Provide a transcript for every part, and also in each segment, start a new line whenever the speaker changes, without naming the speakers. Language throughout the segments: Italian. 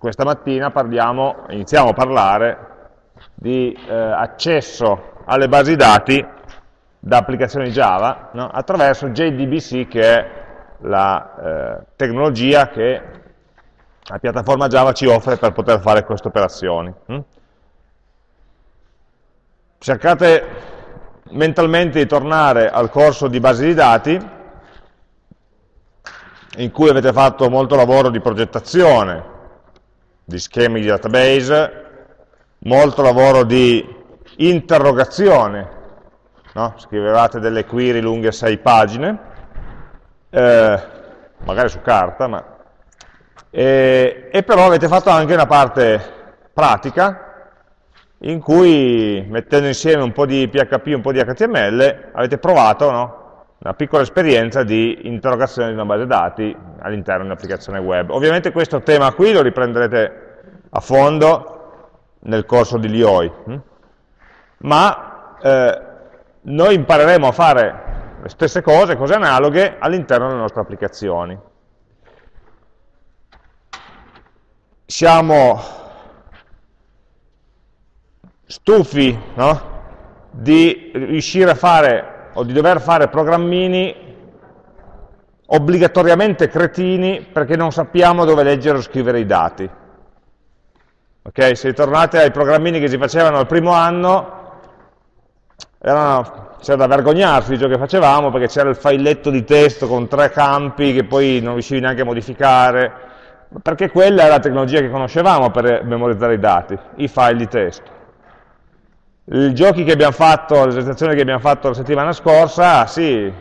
questa mattina parliamo, iniziamo a parlare di eh, accesso alle basi dati da applicazioni Java no? attraverso JDBC che è la eh, tecnologia che la piattaforma Java ci offre per poter fare queste operazioni. Hm? Cercate mentalmente di tornare al corso di base di dati in cui avete fatto molto lavoro di progettazione, di schemi di database, molto lavoro di interrogazione, no? scrivevate delle query lunghe 6 pagine, eh, magari su carta, ma, e, e però avete fatto anche una parte pratica in cui mettendo insieme un po' di PHP e un po' di HTML avete provato no? Una piccola esperienza di interrogazione di una base dati all'interno di un'applicazione web. Ovviamente questo tema qui lo riprenderete a fondo nel corso di Lioi, hm? ma eh, noi impareremo a fare le stesse cose, cose analoghe, all'interno delle nostre applicazioni. Siamo stufi no? di riuscire a fare o di dover fare programmini obbligatoriamente cretini perché non sappiamo dove leggere o scrivere i dati. Ok? Se ritornate ai programmini che si facevano al primo anno, c'era da vergognarsi di ciò che facevamo perché c'era il filetto di testo con tre campi che poi non riuscivi neanche a modificare, perché quella è la tecnologia che conoscevamo per memorizzare i dati, i file di testo i giochi che abbiamo fatto, l'esercitazione che abbiamo fatto la settimana scorsa, sì,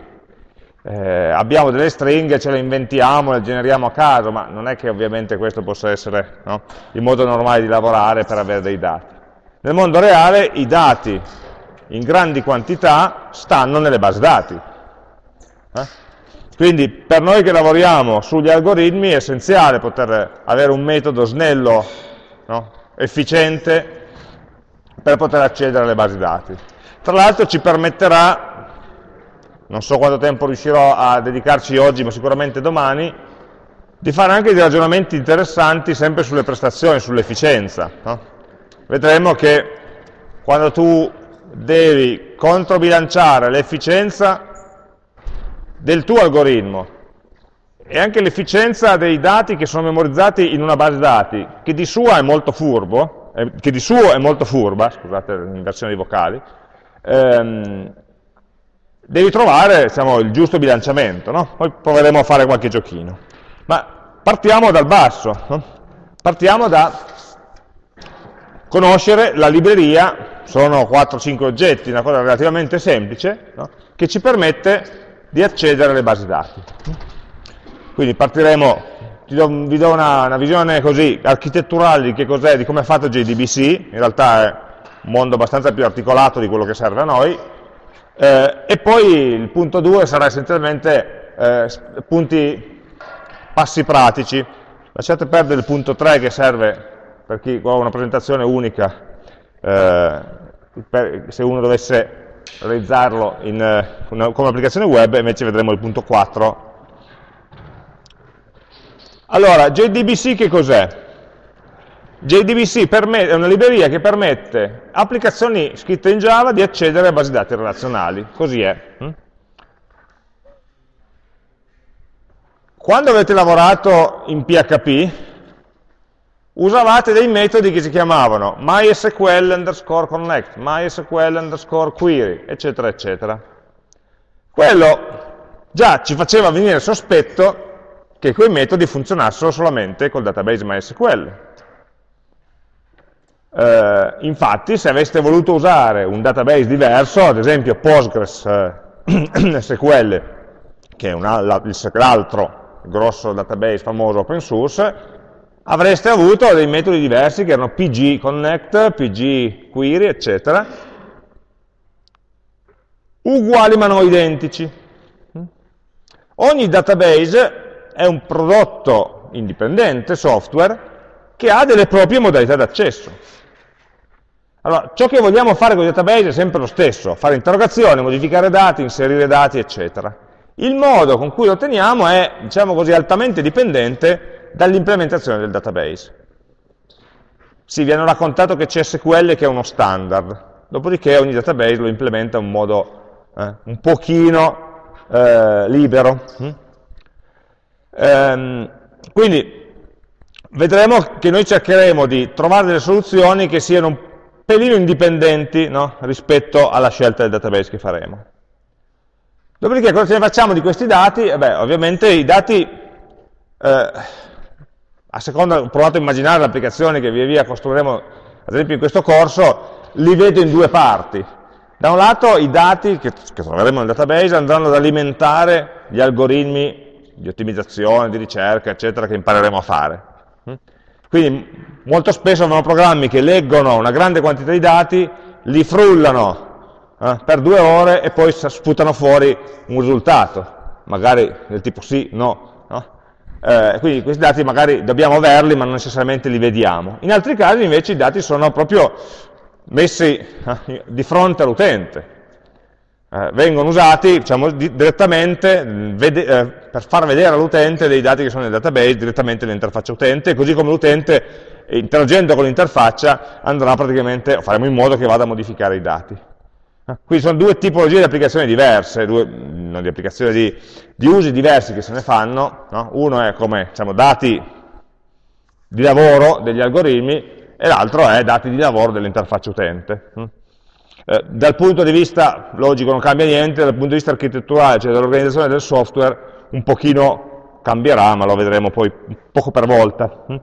eh, abbiamo delle stringhe, ce le inventiamo, le generiamo a caso, ma non è che ovviamente questo possa essere no, il modo normale di lavorare per avere dei dati. Nel mondo reale i dati in grandi quantità stanno nelle basi dati. Eh? Quindi per noi che lavoriamo sugli algoritmi è essenziale poter avere un metodo snello, no, efficiente, per poter accedere alle basi dati. Tra l'altro ci permetterà, non so quanto tempo riuscirò a dedicarci oggi, ma sicuramente domani, di fare anche dei ragionamenti interessanti sempre sulle prestazioni, sull'efficienza. No? Vedremo che quando tu devi controbilanciare l'efficienza del tuo algoritmo e anche l'efficienza dei dati che sono memorizzati in una base dati, che di sua è molto furbo, che di suo è molto furba, scusate l'inversione di vocali, ehm, devi trovare diciamo, il giusto bilanciamento, no? poi proveremo a fare qualche giochino. Ma partiamo dal basso, no? partiamo da conoscere la libreria, sono 4-5 oggetti, una cosa relativamente semplice, no? che ci permette di accedere alle basi dati. Quindi partiremo do, vi do una, una, visione così architetturale di che cos'è, di come è fatto JDBC, in realtà è un mondo abbastanza più articolato di quello che serve a noi, eh, e poi il punto 2 sarà essenzialmente eh, punti, passi pratici, lasciate perdere il punto 3 che serve per chi ha una presentazione unica, eh, per, se uno dovesse realizzarlo in, eh, una, come applicazione web, invece vedremo il punto 4 allora, JDBC che cos'è? JDBC è una libreria che permette applicazioni scritte in Java di accedere a basi dati relazionali, così è. Hm? Quando avete lavorato in PHP, usavate dei metodi che si chiamavano MySQL underscore connect, MySQL underscore query, eccetera, eccetera. Quello già ci faceva venire sospetto che quei metodi funzionassero solamente col database MySQL. Eh, infatti, se aveste voluto usare un database diverso, ad esempio Postgres eh, che è l'altro grosso database famoso open source, avreste avuto dei metodi diversi che erano pg connect, pg query, eccetera, uguali ma non identici. Ogni database è un prodotto indipendente, software, che ha delle proprie modalità d'accesso. Allora, ciò che vogliamo fare con i database è sempre lo stesso, fare interrogazioni, modificare dati, inserire dati, eccetera. Il modo con cui lo otteniamo è, diciamo così, altamente dipendente dall'implementazione del database. Sì, vi hanno raccontato che c'è SQL che è uno standard, dopodiché ogni database lo implementa in modo eh, un pochino eh, libero. Ehm, quindi vedremo che noi cercheremo di trovare delle soluzioni che siano un pelino indipendenti no? rispetto alla scelta del database che faremo. Dopodiché cosa ce ne facciamo di questi dati? Eh beh, ovviamente i dati, eh, a seconda, ho provato a immaginare le applicazioni che via via costruiremo, ad esempio in questo corso, li vedo in due parti. Da un lato i dati che, che troveremo nel database andranno ad alimentare gli algoritmi di ottimizzazione, di ricerca, eccetera, che impareremo a fare. Quindi molto spesso abbiamo programmi che leggono una grande quantità di dati, li frullano eh, per due ore e poi sputano fuori un risultato, magari del tipo sì, no. no? Eh, quindi questi dati magari dobbiamo averli ma non necessariamente li vediamo. In altri casi invece i dati sono proprio messi eh, di fronte all'utente, eh, vengono usati diciamo, di, direttamente vede, eh, per far vedere all'utente dei dati che sono nel database direttamente nell'interfaccia utente, così come l'utente interagendo con l'interfaccia andrà praticamente, faremo in modo che vada a modificare i dati. Quindi sono due tipologie di applicazioni diverse, due, no, di applicazioni di, di, usi diversi che se ne fanno. No? Uno è come diciamo, dati di lavoro degli algoritmi e l'altro è dati di lavoro dell'interfaccia utente. Mm. Eh, dal punto di vista logico non cambia niente, dal punto di vista architetturale, cioè dell'organizzazione del software, un pochino cambierà, ma lo vedremo poi poco per volta. Mm.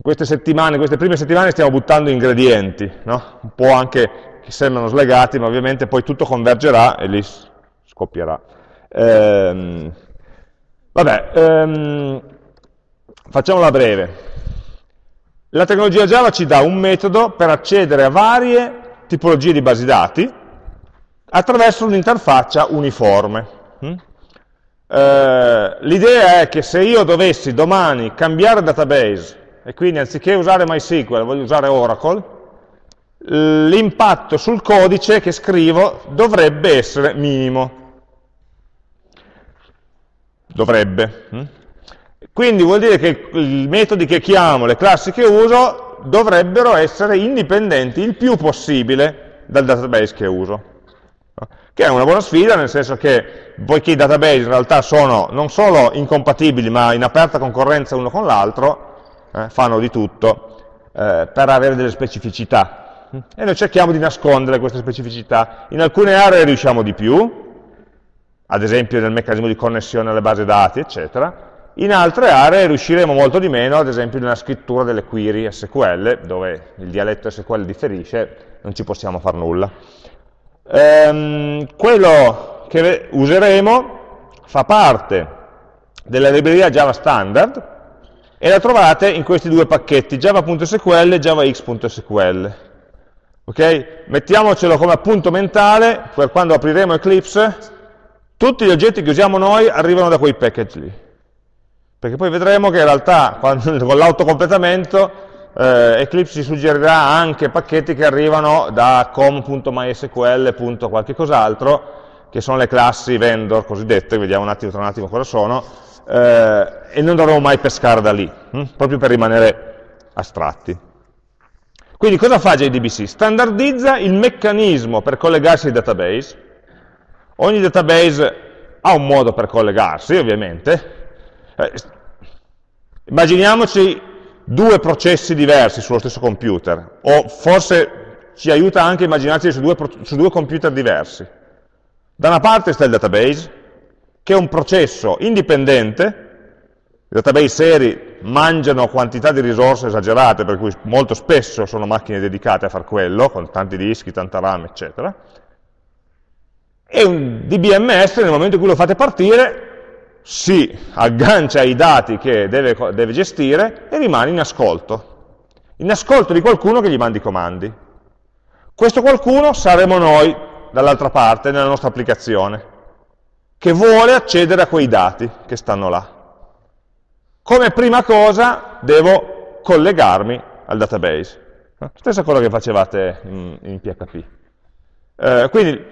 Queste settimane, queste prime settimane stiamo buttando ingredienti, no? un po' anche che sembrano slegati, ma ovviamente poi tutto convergerà e lì scoppierà. Ehm, vabbè, ehm, facciamola breve. La tecnologia Java ci dà un metodo per accedere a varie tipologie di basi dati attraverso un'interfaccia uniforme. Mm? Eh, L'idea è che se io dovessi domani cambiare database e quindi anziché usare MySQL voglio usare Oracle, l'impatto sul codice che scrivo dovrebbe essere minimo. Dovrebbe. Hm? Quindi vuol dire che i metodi che chiamo, le classi che uso, dovrebbero essere indipendenti il più possibile dal database che uso. Che è una buona sfida, nel senso che, poiché i database in realtà sono non solo incompatibili, ma in aperta concorrenza uno con l'altro, eh, fanno di tutto eh, per avere delle specificità e noi cerchiamo di nascondere queste specificità. In alcune aree riusciamo di più, ad esempio nel meccanismo di connessione alle basi dati, eccetera, in altre aree riusciremo molto di meno, ad esempio nella scrittura delle query SQL, dove il dialetto SQL differisce, non ci possiamo fare nulla. Ehm, quello che useremo fa parte della libreria Java Standard e la trovate in questi due pacchetti, java.sql e javax.sql. Ok? Mettiamocelo come appunto mentale, per quando apriremo Eclipse, tutti gli oggetti che usiamo noi arrivano da quei package lì. Perché poi vedremo che in realtà quando, con l'autocompletamento eh, Eclipse ci suggerirà anche pacchetti che arrivano da com.mysql. qualche cos'altro, che sono le classi vendor cosiddette, vediamo un attimo tra un attimo cosa sono, eh, e non dovremo mai pescare da lì, hm? proprio per rimanere astratti. Quindi cosa fa JDBC? Standardizza il meccanismo per collegarsi ai database. Ogni database ha un modo per collegarsi, ovviamente. Eh, immaginiamoci due processi diversi sullo stesso computer, o forse ci aiuta anche a immaginarci su due, su due computer diversi. Da una parte sta il database, che è un processo indipendente, i database seri mangiano quantità di risorse esagerate, per cui molto spesso sono macchine dedicate a far quello, con tanti dischi, tanta RAM, eccetera. E un DBMS, nel momento in cui lo fate partire, si aggancia ai dati che deve, deve gestire e rimane in ascolto. In ascolto di qualcuno che gli mandi i comandi. Questo qualcuno saremo noi, dall'altra parte, nella nostra applicazione, che vuole accedere a quei dati che stanno là. Come prima cosa devo collegarmi al database. Stessa cosa che facevate in, in PHP. Eh, quindi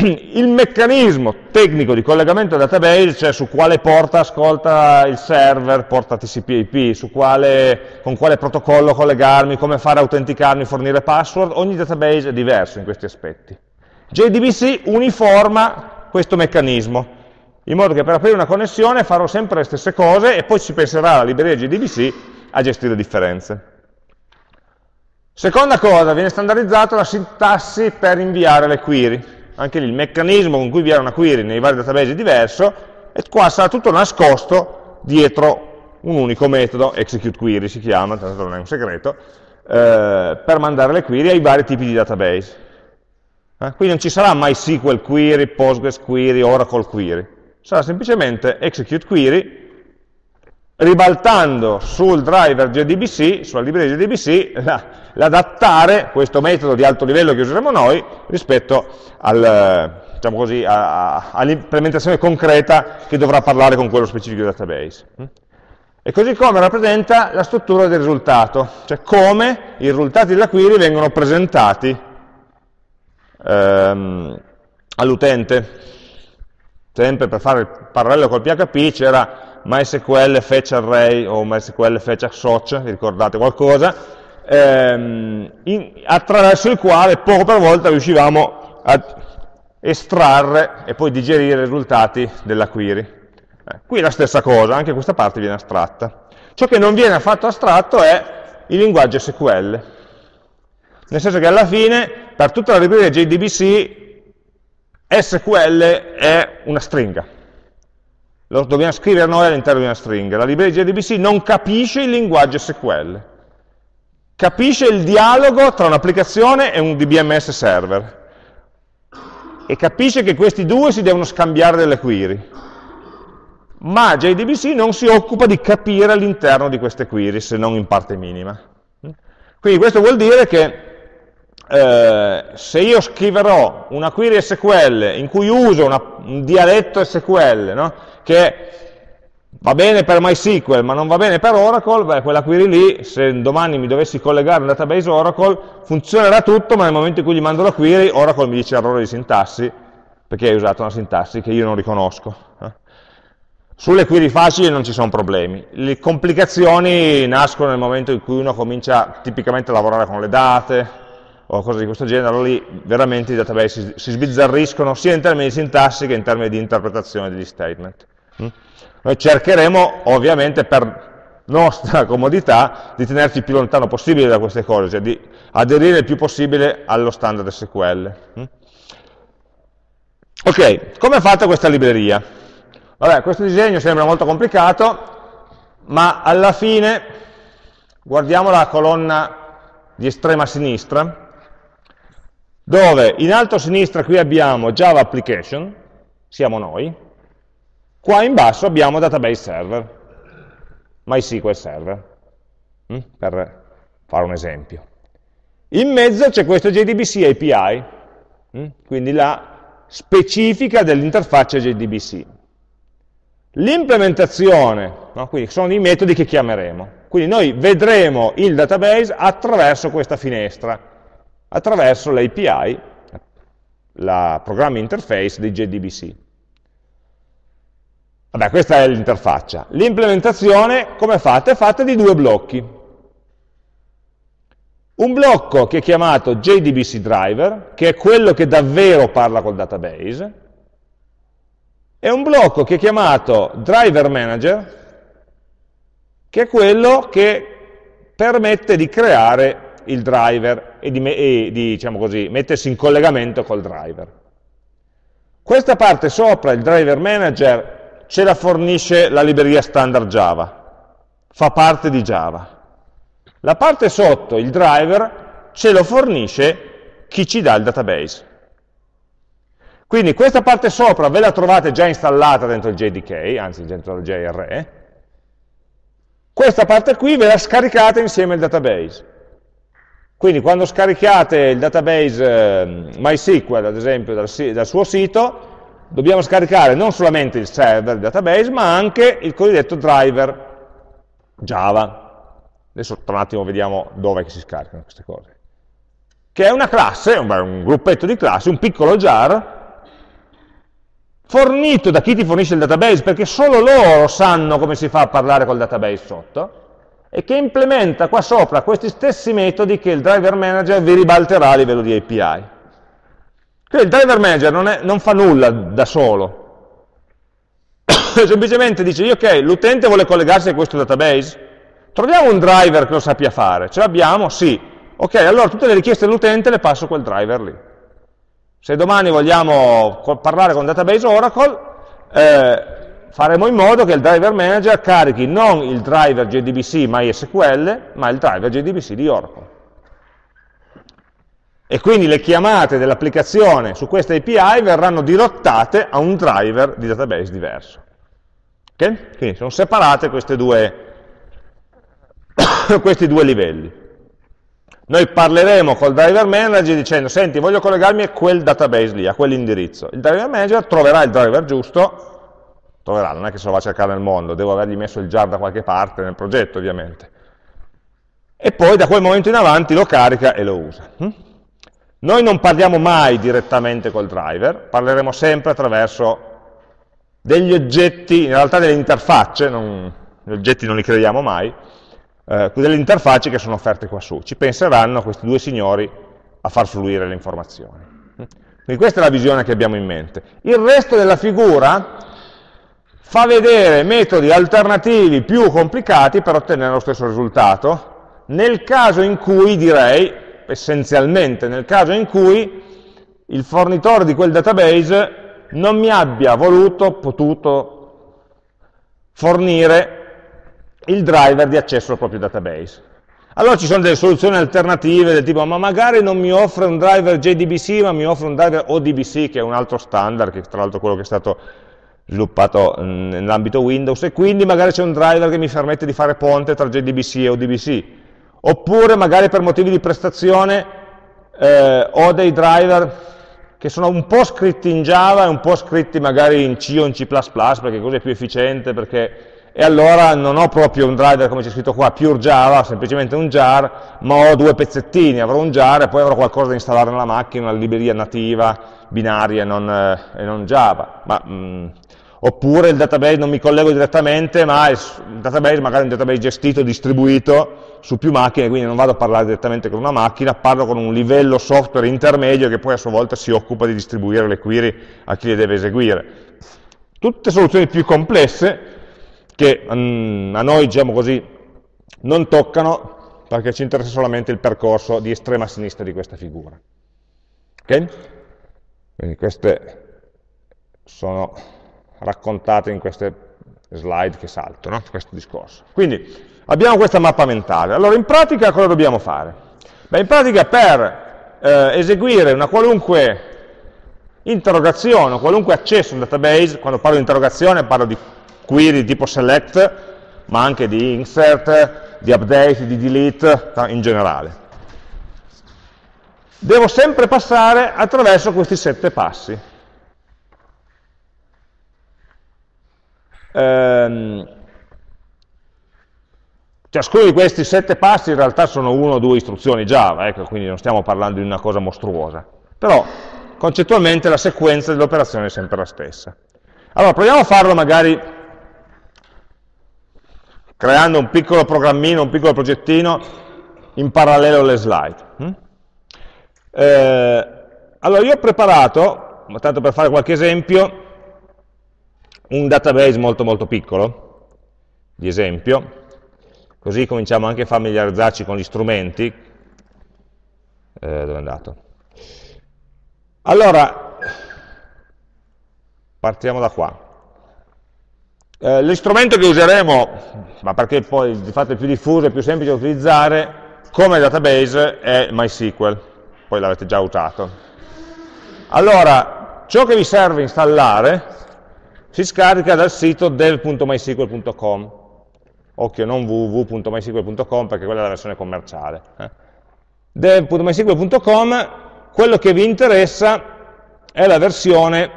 il meccanismo tecnico di collegamento al database, cioè su quale porta ascolta il server, porta TCP/IP, quale, con quale protocollo collegarmi, come fare a autenticarmi, fornire password, ogni database è diverso in questi aspetti. JDBC uniforma questo meccanismo, in modo che per aprire una connessione farò sempre le stesse cose e poi si penserà alla libreria JDBC a gestire differenze. Seconda cosa, viene standardizzata la sintassi per inviare le query. Anche lì il meccanismo con cui inviare una query nei vari database è diverso e qua sarà tutto nascosto dietro un unico metodo, execute query si chiama, tanto non è un segreto, eh, per mandare le query ai vari tipi di database. Eh? Quindi non ci sarà MySQL query, Postgres query, Oracle query sarà semplicemente execute query ribaltando sul driver JDBC, sulla libreria JDBC, l'adattare questo metodo di alto livello che useremo noi rispetto al, diciamo all'implementazione concreta che dovrà parlare con quello specifico database. E così come rappresenta la struttura del risultato, cioè come i risultati della query vengono presentati ehm, all'utente sempre per fare il parallelo col PHP c'era MySQL fetch array o MySQL fetch assoc, vi ricordate qualcosa, ehm, in, attraverso il quale poco per volta riuscivamo a estrarre e poi digerire i risultati della query. Eh, qui la stessa cosa, anche questa parte viene astratta. Ciò che non viene affatto astratto è il linguaggio SQL, nel senso che alla fine per tutta la libreria JDBC SQL è una stringa. Lo dobbiamo scrivere noi all'interno di una stringa. La libreria JDBC non capisce il linguaggio SQL. Capisce il dialogo tra un'applicazione e un DBMS server. E capisce che questi due si devono scambiare delle query. Ma JDBC non si occupa di capire all'interno di queste query, se non in parte minima. Quindi questo vuol dire che eh, se io scriverò una query SQL in cui uso una, un dialetto SQL, no? che va bene per MySQL ma non va bene per Oracle, beh, quella query lì, se domani mi dovessi collegare a un database Oracle, funzionerà tutto, ma nel momento in cui gli mando la query, Oracle mi dice errore di sintassi, perché hai usato una sintassi che io non riconosco. Eh? Sulle query facili non ci sono problemi, le complicazioni nascono nel momento in cui uno comincia tipicamente a lavorare con le date, o cose di questo genere, allora lì veramente i database si, si sbizzarriscono sia in termini di sintassi che in termini di interpretazione degli statement. Mm? Noi cercheremo ovviamente per nostra comodità di tenerci il più lontano possibile da queste cose, cioè di aderire il più possibile allo standard SQL. Mm? Ok, come è fatta questa libreria? Vabbè, questo disegno sembra molto complicato, ma alla fine guardiamo la colonna di estrema sinistra, dove in alto a sinistra qui abbiamo Java Application, siamo noi, qua in basso abbiamo Database Server, MySQL Server, hm? per fare un esempio. In mezzo c'è questo JDBC API, hm? quindi la specifica dell'interfaccia JDBC. L'implementazione, no? quindi sono i metodi che chiameremo. Quindi noi vedremo il database attraverso questa finestra, attraverso l'API, la programming interface di JDBC. Vabbè, questa è l'interfaccia. L'implementazione, come è fatta? È fatta di due blocchi. Un blocco che è chiamato JDBC Driver, che è quello che davvero parla col database, e un blocco che è chiamato Driver Manager, che è quello che permette di creare il driver e di, e di diciamo così, mettersi in collegamento col driver. Questa parte sopra, il driver manager, ce la fornisce la libreria standard Java, fa parte di Java. La parte sotto, il driver, ce lo fornisce chi ci dà il database. Quindi questa parte sopra ve la trovate già installata dentro il JDK, anzi dentro il JRE, questa parte qui ve la scaricate insieme al database. Quindi quando scaricate il database eh, MySQL, ad esempio, dal, dal, suo sito, dobbiamo scaricare non solamente il server, il database, ma anche il cosiddetto driver Java. Adesso tra un attimo vediamo dove si scaricano queste cose. Che è una classe, un, un gruppetto di classi, un piccolo jar, fornito da chi ti fornisce il database, perché solo loro sanno come si fa a parlare col database sotto, e che implementa qua sopra questi stessi metodi che il driver manager vi ribalterà a livello di API. Quindi il driver manager non, è, non fa nulla da solo, semplicemente dice, ok, l'utente vuole collegarsi a questo database, troviamo un driver che lo sappia fare, ce l'abbiamo? Sì. Ok, allora tutte le richieste dell'utente le passo a quel driver lì. Se domani vogliamo parlare con database Oracle, eh, faremo in modo che il driver manager carichi non il driver JDBC MySQL, ma il driver JDBC di Oracle. E quindi le chiamate dell'applicazione su questa API verranno dirottate a un driver di database diverso. Okay? Quindi sono separate due, questi due livelli. Noi parleremo col driver manager dicendo, senti, voglio collegarmi a quel database lì, a quell'indirizzo. Il driver manager troverà il driver giusto, troverà, non è che se lo va a cercare nel mondo, devo avergli messo il jar da qualche parte nel progetto, ovviamente. E poi da quel momento in avanti lo carica e lo usa. Hm? Noi non parliamo mai direttamente col driver, parleremo sempre attraverso degli oggetti, in realtà delle interfacce, non, gli oggetti non li crediamo mai, eh, delle interfacce che sono offerte qua su. Ci penseranno questi due signori a far fluire le informazioni. Quindi questa è la visione che abbiamo in mente. Il resto della figura fa vedere metodi alternativi più complicati per ottenere lo stesso risultato, nel caso in cui, direi, essenzialmente nel caso in cui il fornitore di quel database non mi abbia voluto, potuto fornire il driver di accesso al proprio database. Allora ci sono delle soluzioni alternative del tipo, ma magari non mi offre un driver JDBC, ma mi offre un driver ODBC, che è un altro standard, che tra l'altro quello che è stato sviluppato mm, nell'ambito Windows, e quindi magari c'è un driver che mi permette di fare ponte tra JDBC e ODBC. Oppure magari per motivi di prestazione eh, ho dei driver che sono un po' scritti in Java e un po' scritti magari in C o in C++, perché così è più efficiente, perché e allora non ho proprio un driver come c'è scritto qua, pure Java, semplicemente un jar, ma ho due pezzettini, avrò un jar e poi avrò qualcosa da installare nella macchina, una libreria nativa, binaria non, eh, e non Java. Ma, mh, mm, oppure il database non mi collego direttamente, ma il database magari è un database gestito, distribuito su più macchine, quindi non vado a parlare direttamente con una macchina, parlo con un livello software intermedio che poi a sua volta si occupa di distribuire le query a chi le deve eseguire. Tutte soluzioni più complesse, che um, a noi, diciamo così, non toccano perché ci interessa solamente il percorso di estrema sinistra di questa figura. Ok? Quindi queste sono raccontate in queste slide che salto, no? questo discorso. Quindi abbiamo questa mappa mentale. Allora in pratica cosa dobbiamo fare? Beh, in pratica per eh, eseguire una qualunque interrogazione, qualunque accesso a un database, quando parlo di interrogazione parlo di query tipo select, ma anche di insert, di update, di delete, in generale. Devo sempre passare attraverso questi sette passi. Ehm, ciascuno di questi sette passi in realtà sono uno o due istruzioni Java, ecco, quindi non stiamo parlando di una cosa mostruosa. Però concettualmente la sequenza dell'operazione è sempre la stessa. Allora, proviamo a farlo magari creando un piccolo programmino, un piccolo progettino in parallelo alle slide. Hm? Eh, allora io ho preparato, tanto per fare qualche esempio, un database molto molto piccolo, di esempio, così cominciamo anche a familiarizzarci con gli strumenti. Eh, dove è andato? Allora, partiamo da qua. Eh, l'istrumento che useremo, ma perché poi di fatto è più diffuso e più semplice da utilizzare, come database è MySQL, poi l'avete già usato. Allora, ciò che vi serve installare si scarica dal sito dev.mysql.com, occhio non www.mysql.com perché quella è la versione commerciale. Eh. dev.mysql.com, quello che vi interessa è la versione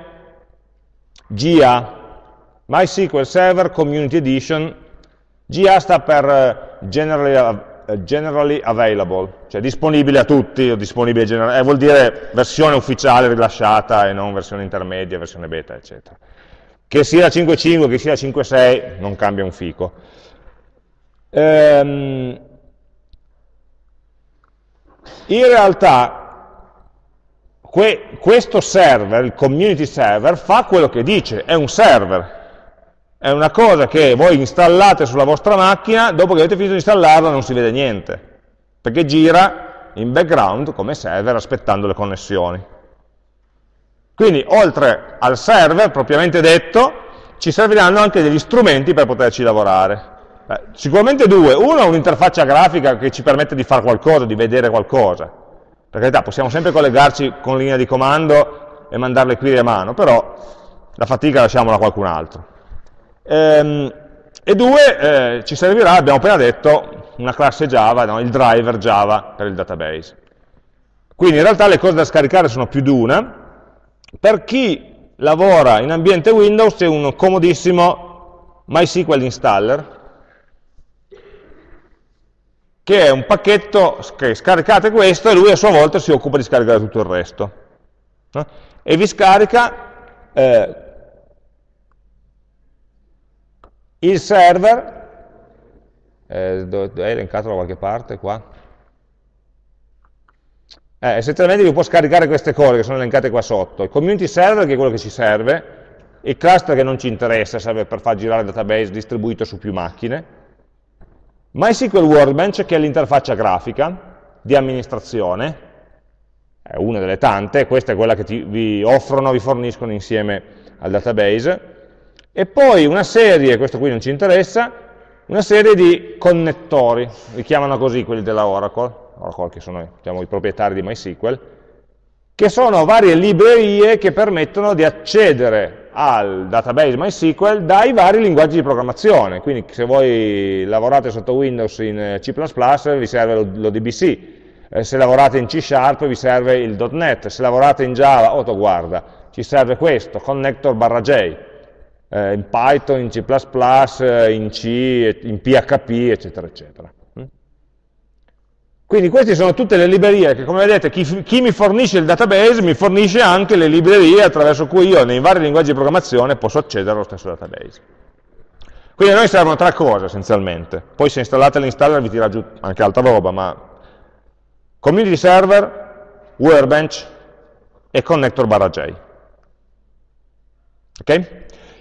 GA, MySQL Server Community Edition, GA sta per eh, Generally eh, generally available, cioè disponibile a tutti, o disponibile general, eh, vuol dire versione ufficiale rilasciata e non versione intermedia, versione beta, eccetera. Che sia 5.5, che sia 5.6, non cambia un fico. Ehm, in realtà que questo server, il community server, fa quello che dice, è un server, è una cosa che voi installate sulla vostra macchina, dopo che avete finito di installarla non si vede niente, perché gira in background come server aspettando le connessioni. Quindi oltre al server propriamente detto, ci serviranno anche degli strumenti per poterci lavorare. Eh, sicuramente due, uno è un'interfaccia grafica che ci permette di fare qualcosa, di vedere qualcosa. Per carità, possiamo sempre collegarci con linea di comando e mandare le query a mano, però la fatica lasciamola a qualcun altro. Ehm, e due, eh, ci servirà, abbiamo appena detto, una classe Java, no? il driver Java per il database. Quindi in realtà le cose da scaricare sono più di una. Per chi lavora in ambiente Windows c'è un comodissimo MySQL installer, che è un pacchetto che scaricate questo e lui a sua volta si occupa di scaricare tutto il resto. No? E vi scarica eh, Il server, eh, è elencato da qualche parte qua? Eh, essenzialmente vi può scaricare queste cose che sono elencate qua sotto. Il community server che è quello che ci serve, il cluster che non ci interessa, serve per far girare il database distribuito su più macchine, MySQL Workbench che è l'interfaccia grafica di amministrazione, è una delle tante, questa è quella che ti, vi offrono, vi forniscono insieme al database, e poi una serie, questo qui non ci interessa, una serie di connettori, li chiamano così quelli della Oracle, Oracle che sono diciamo, i proprietari di MySQL, che sono varie librerie che permettono di accedere al database MySQL dai vari linguaggi di programmazione, quindi se voi lavorate sotto Windows in C++ vi serve l'ODBC, eh, se lavorate in C Sharp vi serve il .NET, se lavorate in Java, oh, ci serve questo, connector barra J, eh, in Python, in C++, eh, in C, in PHP, eccetera, eccetera. Quindi queste sono tutte le librerie che, come vedete, chi, chi, mi fornisce il database mi fornisce anche le librerie attraverso cui io, nei vari linguaggi di programmazione, posso accedere allo stesso database. Quindi a noi servono tre cose essenzialmente. Poi se installate l'installer vi tira giù anche altra roba, ma community server, workbench e connector barra J. Ok?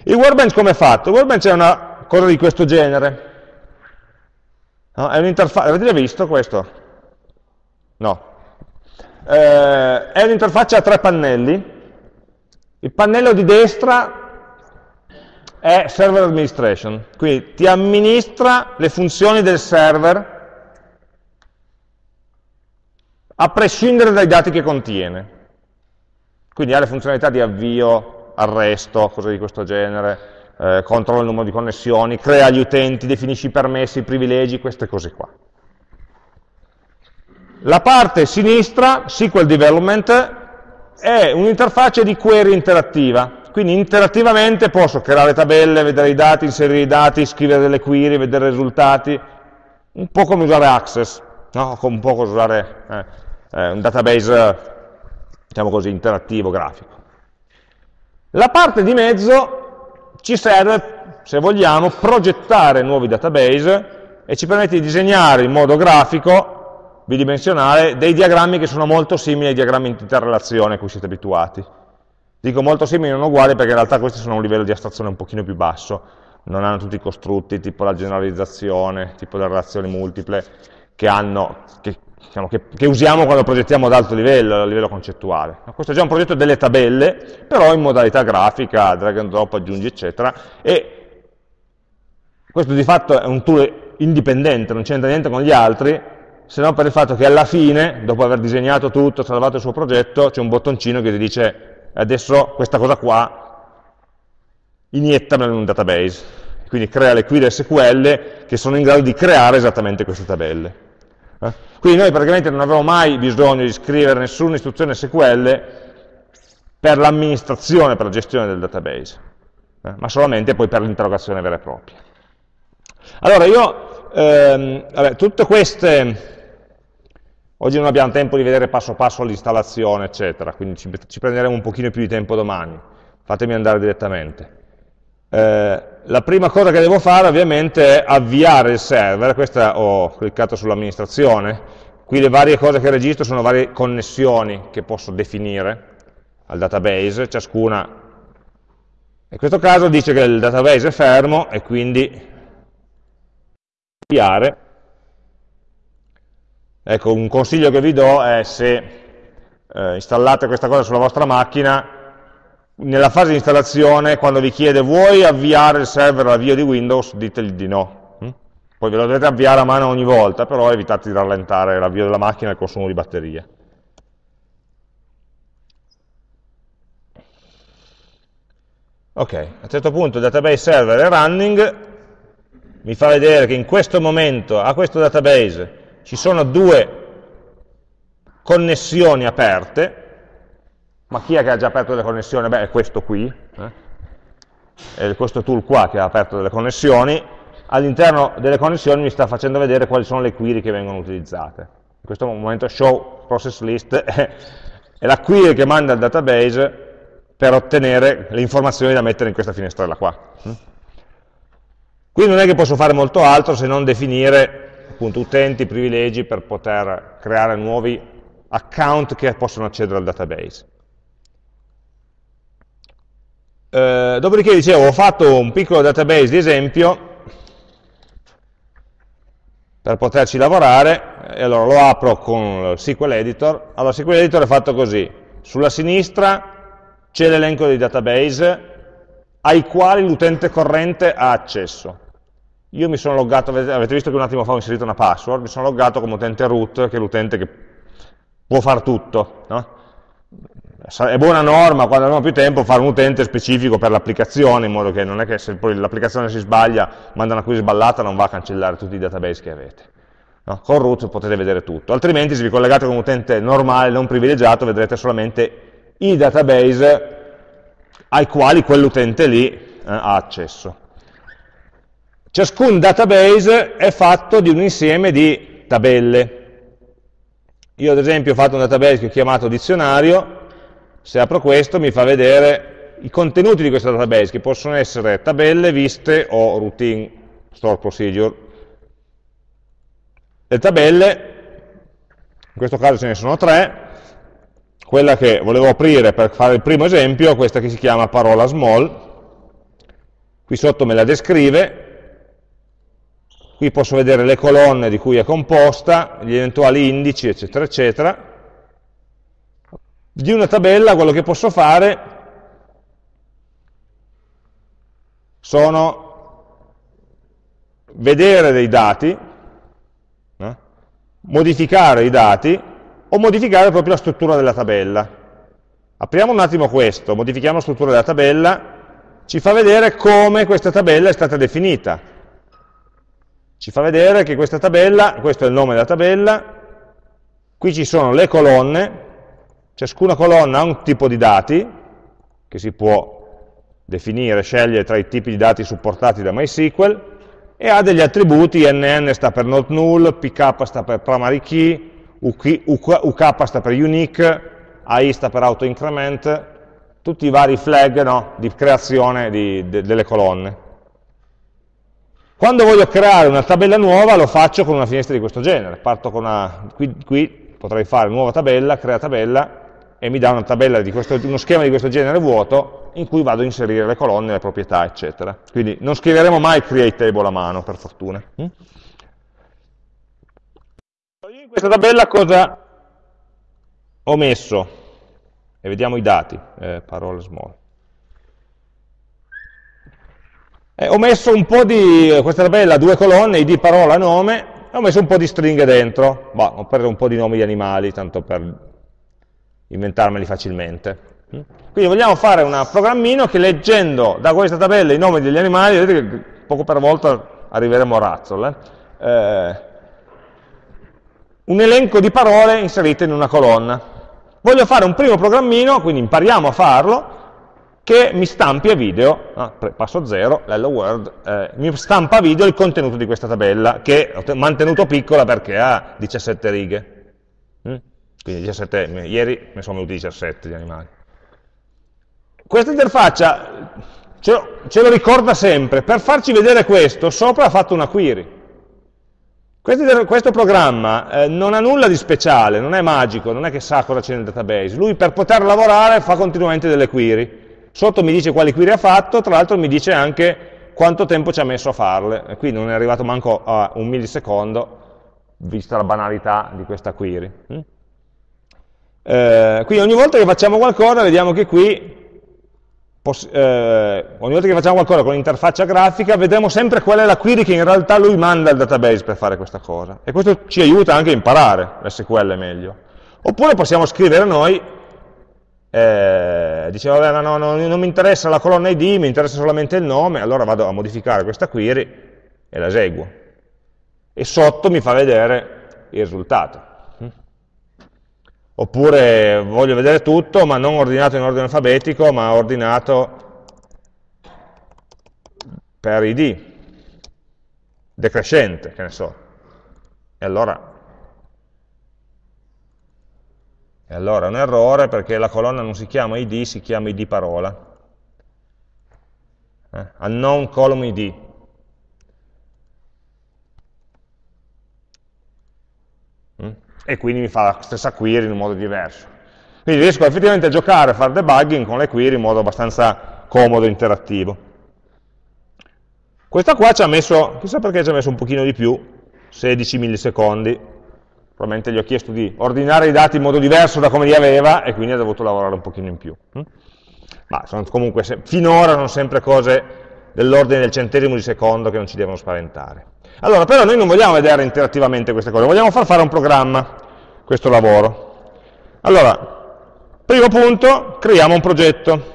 Il workbench come è fatto? Il workbench è una cosa di questo genere. No? È un'interfaccia, avete visto questo? No. Eh, è un'interfaccia a tre pannelli. Il pannello di destra è server administration, quindi ti amministra le funzioni del server a prescindere dai dati che contiene. Quindi ha le funzionalità di avvio, arresto, cose di questo genere, eh, controlla il numero di connessioni, crea gli utenti, definisce i permessi, i privilegi, queste cose qua. La parte sinistra, SQL Development, è un'interfaccia di query interattiva, quindi interattivamente posso creare tabelle, vedere i dati, inserire i dati, scrivere delle query, vedere i risultati, un po' come usare Access, no? un po' come usare eh, eh, un database, diciamo così, interattivo, grafico. La parte di mezzo ci serve, se vogliamo, progettare nuovi database e ci permette di disegnare in modo grafico, bidimensionale, dei diagrammi che sono molto simili ai diagrammi di interrelazione a cui siete abituati. Dico molto simili non uguali perché in realtà questi sono a un livello di astrazione un pochino più basso, non hanno tutti i costrutti, tipo la generalizzazione, tipo le relazioni multiple, che, hanno, che diciamo, che, che, usiamo quando progettiamo ad alto livello, a livello concettuale. Questo è già un progetto delle tabelle, però in modalità grafica, drag and drop, aggiungi, eccetera, e questo di fatto è un tool indipendente, non c'entra niente con gli altri, se non per il fatto che alla fine, dopo aver disegnato tutto, salvato il suo progetto, c'è un bottoncino che ti dice adesso questa cosa qua iniettamela in un database, quindi crea le query SQL che sono in grado di creare esattamente queste tabelle. Eh? Quindi noi praticamente non avevamo mai bisogno di scrivere nessuna istruzione SQL per l'amministrazione, per la gestione del database, eh? ma solamente poi per l'interrogazione vera e propria. Allora io ehm, vabbè, tutte queste, oggi non abbiamo tempo di vedere passo passo l'installazione, eccetera, quindi ci, ci, prenderemo un pochino più di tempo domani, fatemi andare direttamente. Eh, la prima cosa che devo fare ovviamente è avviare il server, questa ho cliccato sull'amministrazione, qui le varie cose che registro sono varie connessioni che posso definire al database, ciascuna in questo caso dice che il database è fermo e quindi avviare. Ecco, un consiglio che vi do è se eh, installate questa cosa sulla vostra macchina, nella fase di installazione, quando vi chiede vuoi avviare il server all'avvio di Windows, ditegli di no. Hm? Poi ve lo dovete avviare a mano ogni volta, però evitate di rallentare l'avvio della macchina e il consumo di batteria. Ok, a un certo punto il database server è running, mi fa vedere che in questo momento a questo database ci sono due connessioni aperte, ma chi è che ha già aperto delle connessioni? Beh, è questo qui, eh? è questo tool qua che ha aperto delle connessioni, all'interno delle connessioni mi sta facendo vedere quali sono le query che vengono utilizzate. In questo momento show process list è, la query che manda il database per ottenere le informazioni da mettere in questa finestrella qua. Qui non è che posso fare molto altro se non definire appunto, utenti, privilegi per poter creare nuovi account che possono accedere al database. Eh, dopodiché dicevo, ho fatto un piccolo database di esempio per poterci lavorare, e allora lo apro con il SQL Editor. Allora, SQL Editor è fatto così, sulla sinistra c'è l'elenco dei database ai quali l'utente corrente ha accesso. Io mi sono loggato, avete visto che un attimo fa ho inserito una password, mi sono loggato come utente root, che è l'utente che può fare tutto. No? È buona norma, quando abbiamo più tempo, fare un utente specifico per l'applicazione, in modo che non è che se poi l'applicazione si sbaglia, manda una query sballata, non va a cancellare tutti i database che avete. No? Con root potete vedere tutto, altrimenti se vi collegate con un utente normale, non privilegiato, vedrete solamente i database ai quali quell'utente lì eh, ha accesso. Ciascun database è fatto di un insieme di tabelle. Io ad esempio ho fatto un database che ho chiamato dizionario, se apro questo mi fa vedere i contenuti di questo database, che possono essere tabelle, viste o routine, store procedure. Le tabelle, in questo caso ce ne sono tre, quella che volevo aprire per fare il primo esempio, questa che si chiama parola small, qui sotto me la descrive, qui posso vedere le colonne di cui è composta, gli eventuali indici, eccetera, eccetera. Di una tabella quello che posso fare sono vedere dei dati, no? modificare i dati, o modificare proprio la struttura della tabella. Apriamo un attimo questo, modifichiamo la struttura della tabella, ci fa vedere come questa tabella è stata definita. Ci fa vedere che questa tabella, questo è il nome della tabella, qui ci sono le colonne, ciascuna colonna ha un tipo di dati, che si può definire, scegliere tra i tipi di dati supportati da MySQL, e ha degli attributi, nn sta per not null, pk sta per primary key, UK, sta per unique, AI sta per auto increment, tutti i vari flag no, di creazione di, de, delle colonne. Quando voglio creare una tabella nuova lo faccio con una finestra di questo genere, parto con una, qui, qui potrei fare nuova tabella, crea tabella, e mi dà questo, uno schema di questo genere vuoto in cui vado a inserire le colonne, le proprietà, eccetera. Quindi non scriveremo mai create table a mano, per fortuna. Mm? questa tabella cosa ho messo? E vediamo i dati, eh, parole small. Eh, ho messo un po' di, questa tabella, due colonne, id, parola, nome, e ho messo un po' di stringhe dentro, bah, ho preso un po' di nomi di animali, tanto per inventarmeli facilmente. Mm? Quindi vogliamo fare un programmino che leggendo da questa tabella i nomi degli animali, vedete che poco per volta arriveremo a razzle, eh? Eh, un elenco di parole inserite in una colonna. Voglio fare un primo programmino, quindi impariamo a farlo, che mi stampi a video, ah, passo 0, l'hello world, eh, mi stampa a video il contenuto di questa tabella, che ho mantenuto piccola perché ha 17 righe. Mm? Quindi 17, ieri ne sono venuti 17 di animali. Questa interfaccia ce lo, ce lo ricorda sempre, per farci vedere questo, sopra ha fatto una query. Questo, questo programma eh, non ha nulla di speciale, non è magico, non è che sa cosa c'è nel database. Lui per poter lavorare fa continuamente delle query. Sotto mi dice quali query ha fatto, tra l'altro mi dice anche quanto tempo ci ha messo a farle. Qui non è arrivato manco a un millisecondo, vista la banalità di questa query. Mm? Eh, quindi ogni volta che facciamo qualcosa vediamo che qui eh, ogni volta che facciamo qualcosa con l'interfaccia grafica, vedremo sempre qual è la query che in realtà lui manda al database per fare questa cosa. E questo ci aiuta anche a imparare l'SQL meglio. Oppure possiamo scrivere noi, eh, dicevo, vabbè, no, no, non mi interessa la colonna ID, mi interessa solamente il nome, allora vado a modificare questa query e la eseguo. E sotto mi fa vedere il risultato. Oppure voglio vedere tutto, ma non ordinato in ordine alfabetico, ma ordinato per id, decrescente, che ne so. E allora, e allora è un errore perché la colonna non si chiama id, si chiama id parola. Eh? Unknown column id. Mm? e quindi mi fa la stessa query in un modo diverso. Quindi riesco effettivamente a giocare, a fare debugging con le query in modo abbastanza comodo e interattivo. Questa qua ci ha messo, chissà perché ci ha messo un pochino di più, 16 millisecondi, probabilmente gli ho chiesto di ordinare i dati in modo diverso da come li aveva e quindi ha dovuto lavorare un pochino in più. Hm? Ma sono comunque, finora sono sempre cose dell'ordine del centesimo di secondo che non ci devono spaventare. Allora, però noi non vogliamo vedere interattivamente queste cose, vogliamo far fare un programma, questo lavoro. Allora, primo punto, creiamo un progetto.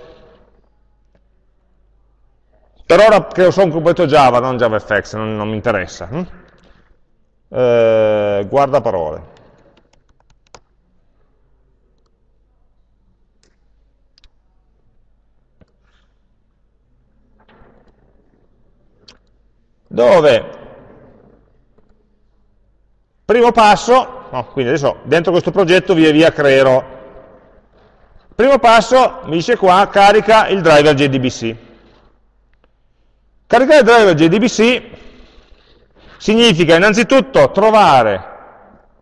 Per ora creo solo un progetto Java, non JavaFX, non, non mi interessa. Eh, guarda parole. dove Primo passo, no, quindi adesso dentro questo progetto via via creerò. Primo passo, mi dice qua, carica il driver JDBC. Caricare il driver JDBC significa innanzitutto trovare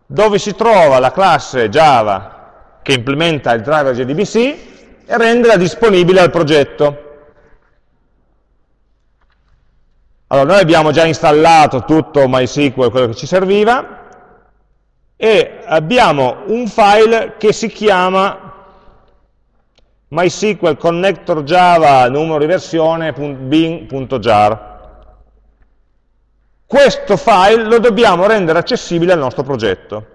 dove si trova la classe Java che implementa il driver JDBC e renderla disponibile al progetto. Allora, noi abbiamo già installato tutto MySQL, quello che ci serviva, e abbiamo un file che si chiama MySQL connector java numero di versione bin.jar. Questo file lo dobbiamo rendere accessibile al nostro progetto.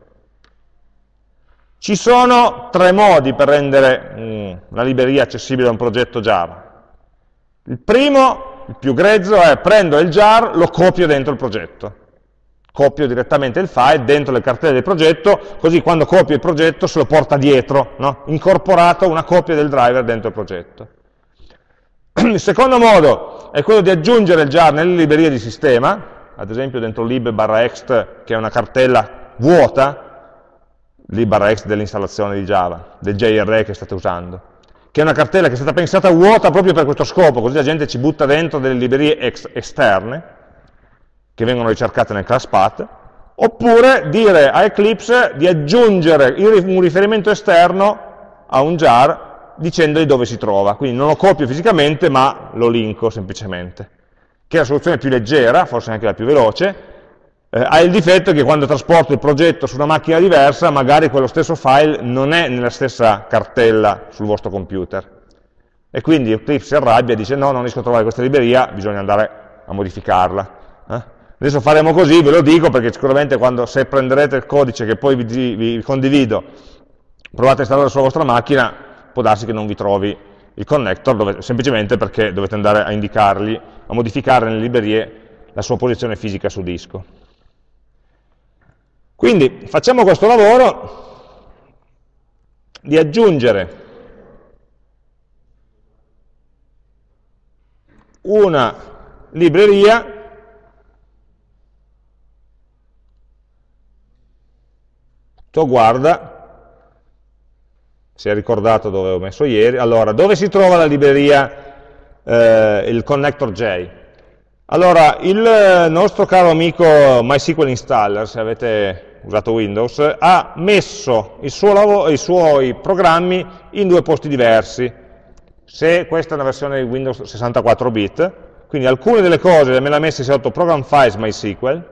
Ci sono tre modi per rendere mm, una libreria accessibile a un progetto Java. Il primo, il più grezzo, è prendo il jar, lo copio dentro il progetto copio direttamente il file dentro le cartelle del progetto, così quando copio il progetto se lo porta dietro, no? incorporato una copia del driver dentro il progetto. Il secondo modo è quello di aggiungere il jar nelle librerie di sistema, ad esempio dentro lib-ext, che è una cartella vuota, lib-ext dell'installazione di Java, del JRE che state usando, che è una cartella che è stata pensata vuota proprio per questo scopo, così la gente ci butta dentro delle librerie esterne, che vengono ricercate nel class path, oppure dire a Eclipse di aggiungere un riferimento esterno a un jar dicendogli dove si trova. Quindi non lo copio fisicamente, ma lo linko semplicemente. Che è la soluzione più leggera, forse anche la più veloce, eh, ha il difetto che quando trasporto il progetto su una macchina diversa, magari quello stesso file non è nella stessa cartella sul vostro computer. E quindi Eclipse si arrabbia e dice no, non riesco a trovare questa libreria, bisogna andare a modificarla. Eh? Adesso faremo così, ve lo dico, perché sicuramente quando, se prenderete il codice che poi vi, vi condivido, provate a installare sulla vostra macchina, può darsi che non vi trovi il connector, dove, semplicemente perché dovete andare a indicargli, a modificare nelle librerie la sua posizione fisica su disco. Quindi facciamo questo lavoro di aggiungere una libreria to guarda, si è ricordato dove ho messo ieri, allora, dove si trova la libreria, eh, il connector J? Allora, il nostro caro amico MySQL Installer, se avete usato Windows, ha messo i, i suoi programmi in due posti diversi. Se questa è una versione di Windows 64 bit, quindi alcune delle cose me le ha messe sotto Program Files MySQL,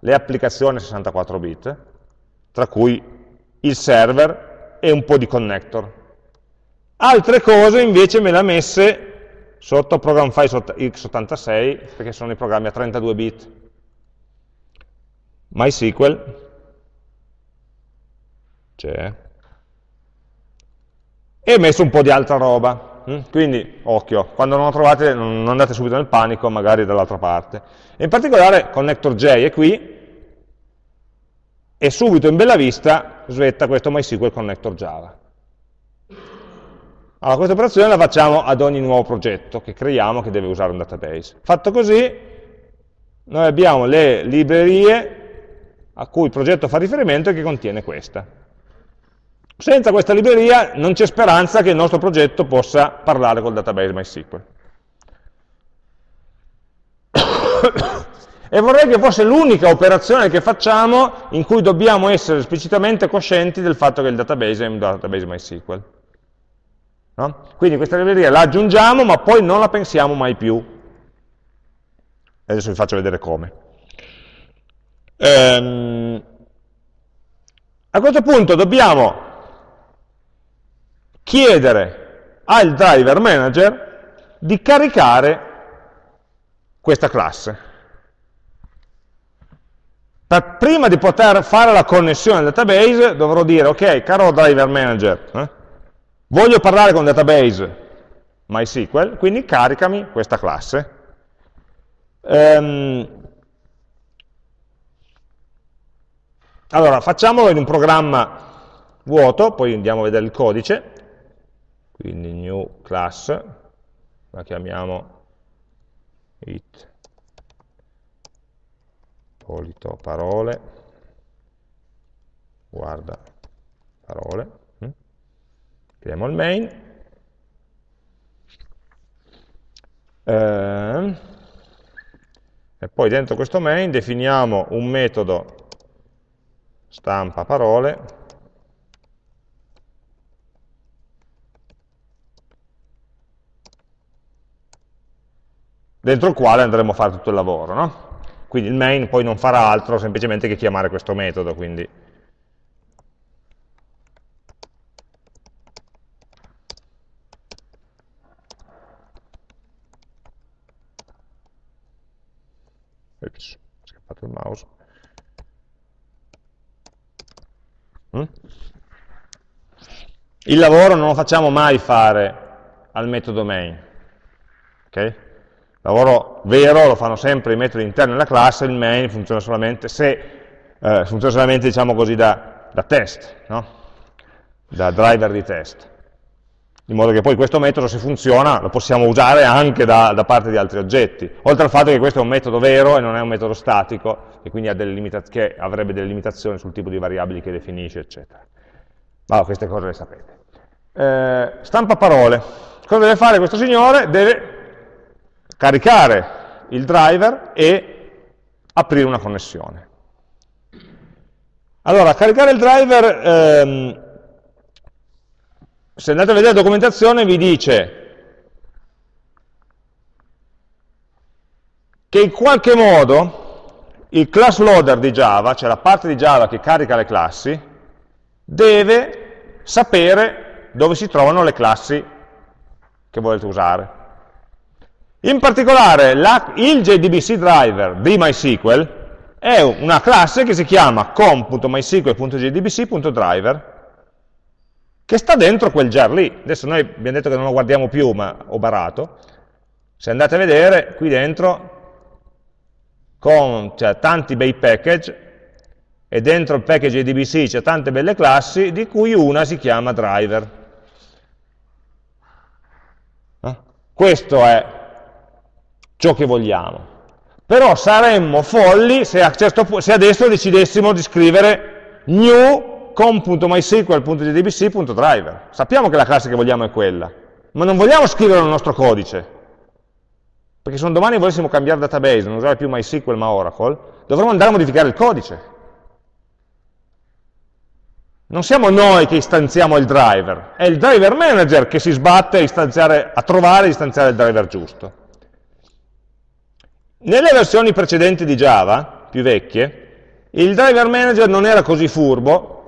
le applicazioni 64 bit, tra cui il server e un po' di connector. Altre cose invece me le ha messe sotto Program Files x86, perché sono i programmi a 32 bit. MySQL, c'è, e ho messo un po' di altra roba. Mm? Quindi, occhio, quando non lo trovate non andate subito nel panico, magari dall'altra parte. In particolare connector J è qui, e subito in bella vista svetta questo MySQL connector Java. Allora, questa operazione la facciamo ad ogni nuovo progetto che creiamo che deve usare un database. Fatto così, noi abbiamo le librerie a cui il progetto fa riferimento e che contiene questa. Senza questa libreria non c'è speranza che il nostro progetto possa parlare col database MySQL. E vorrei che fosse l'unica operazione che facciamo in cui dobbiamo essere esplicitamente coscienti del fatto che il database è un database MySQL. No? Quindi questa libreria la aggiungiamo, ma poi non la pensiamo mai più. Adesso vi faccio vedere come. Ehm, a questo punto dobbiamo chiedere al driver manager di caricare questa classe. Per, prima di poter fare la connessione al database dovrò dire, ok, caro driver manager, eh, Voglio parlare con database MySQL, quindi caricami questa classe. Um, allora, facciamolo in un programma vuoto, poi andiamo a vedere il codice, quindi new class, la chiamiamo it polito parole, guarda parole, Creiamo il main. Eh, e poi dentro questo main definiamo un metodo stampa parole dentro il quale andremo a fare tutto il lavoro. No? Quindi il main poi non farà altro semplicemente che chiamare questo metodo, quindi Ups, è scappato il mouse. Mm? Il lavoro non lo facciamo mai fare al metodo main. Okay? Lavoro vero lo fanno sempre i metodi interni della classe, il main funziona solamente, se, eh, funziona solamente diciamo così, da, da test, no? da driver di test in modo che poi questo metodo, se funziona, lo possiamo usare anche da, da, parte di altri oggetti, oltre al fatto che questo è un metodo vero e non è un metodo statico, e quindi che avrebbe delle limitazioni sul tipo di variabili che definisce, eccetera. Ma queste cose le sapete. Eh, stampa parole. Cosa deve fare questo signore? Deve caricare il driver e aprire una connessione. Allora, caricare il driver... Ehm, se andate a vedere la documentazione vi dice che in qualche modo il class loader di Java, cioè la parte di Java che carica le classi, deve sapere dove si trovano le classi che volete usare. In particolare la, il JDBC driver di MySQL è una classe che si chiama com.mysql.jdbc.driver che sta dentro quel jar lì. Adesso noi abbiamo detto che non lo guardiamo più, ma ho barato. Se andate a vedere, qui dentro con cioè, tanti bei package, e dentro il package ADBC c'è tante belle classi, di cui una si chiama driver. Eh? Questo è ciò che vogliamo. Però saremmo folli se, a certo, se adesso decidessimo di scrivere new com.mysql.jdbc.driver. Sappiamo che la classe che vogliamo è quella, ma non vogliamo scriverlo nel nostro codice. Perché se un domani volessimo cambiare database, non usare più MySQL ma Oracle, dovremmo andare a modificare il codice. Non siamo noi che istanziamo il driver, è il driver manager che si sbatte a, a trovare e istanziare il driver giusto. Nelle versioni precedenti di Java, più vecchie, il driver manager non era così furbo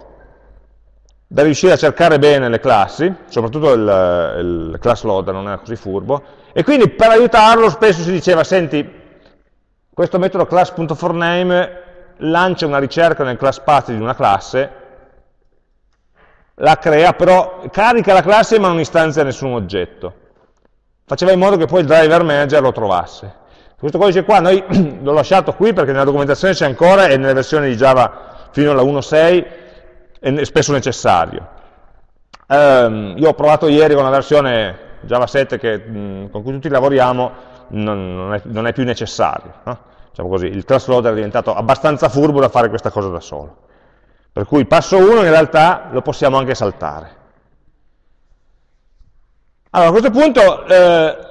da riuscire a cercare bene le classi, soprattutto il, il class loader non era così furbo, e quindi per aiutarlo spesso si diceva, senti, questo metodo class.forName lancia una ricerca nel class path di una classe, la crea, però carica la classe ma non istanzia nessun oggetto. Faceva in modo che poi il driver manager lo trovasse. Questo codice qua noi l'ho lasciato qui perché nella documentazione c'è ancora e nelle versioni di Java fino alla 1.6 è spesso necessario. Um, io ho provato ieri con la versione Java 7 che, mh, con cui tutti lavoriamo, non, non, è, non è, più necessario. No? Diciamo così, il class loader è diventato abbastanza furbo da fare questa cosa da solo. Per cui il passo 1 in realtà lo possiamo anche saltare. Allora, a questo punto eh,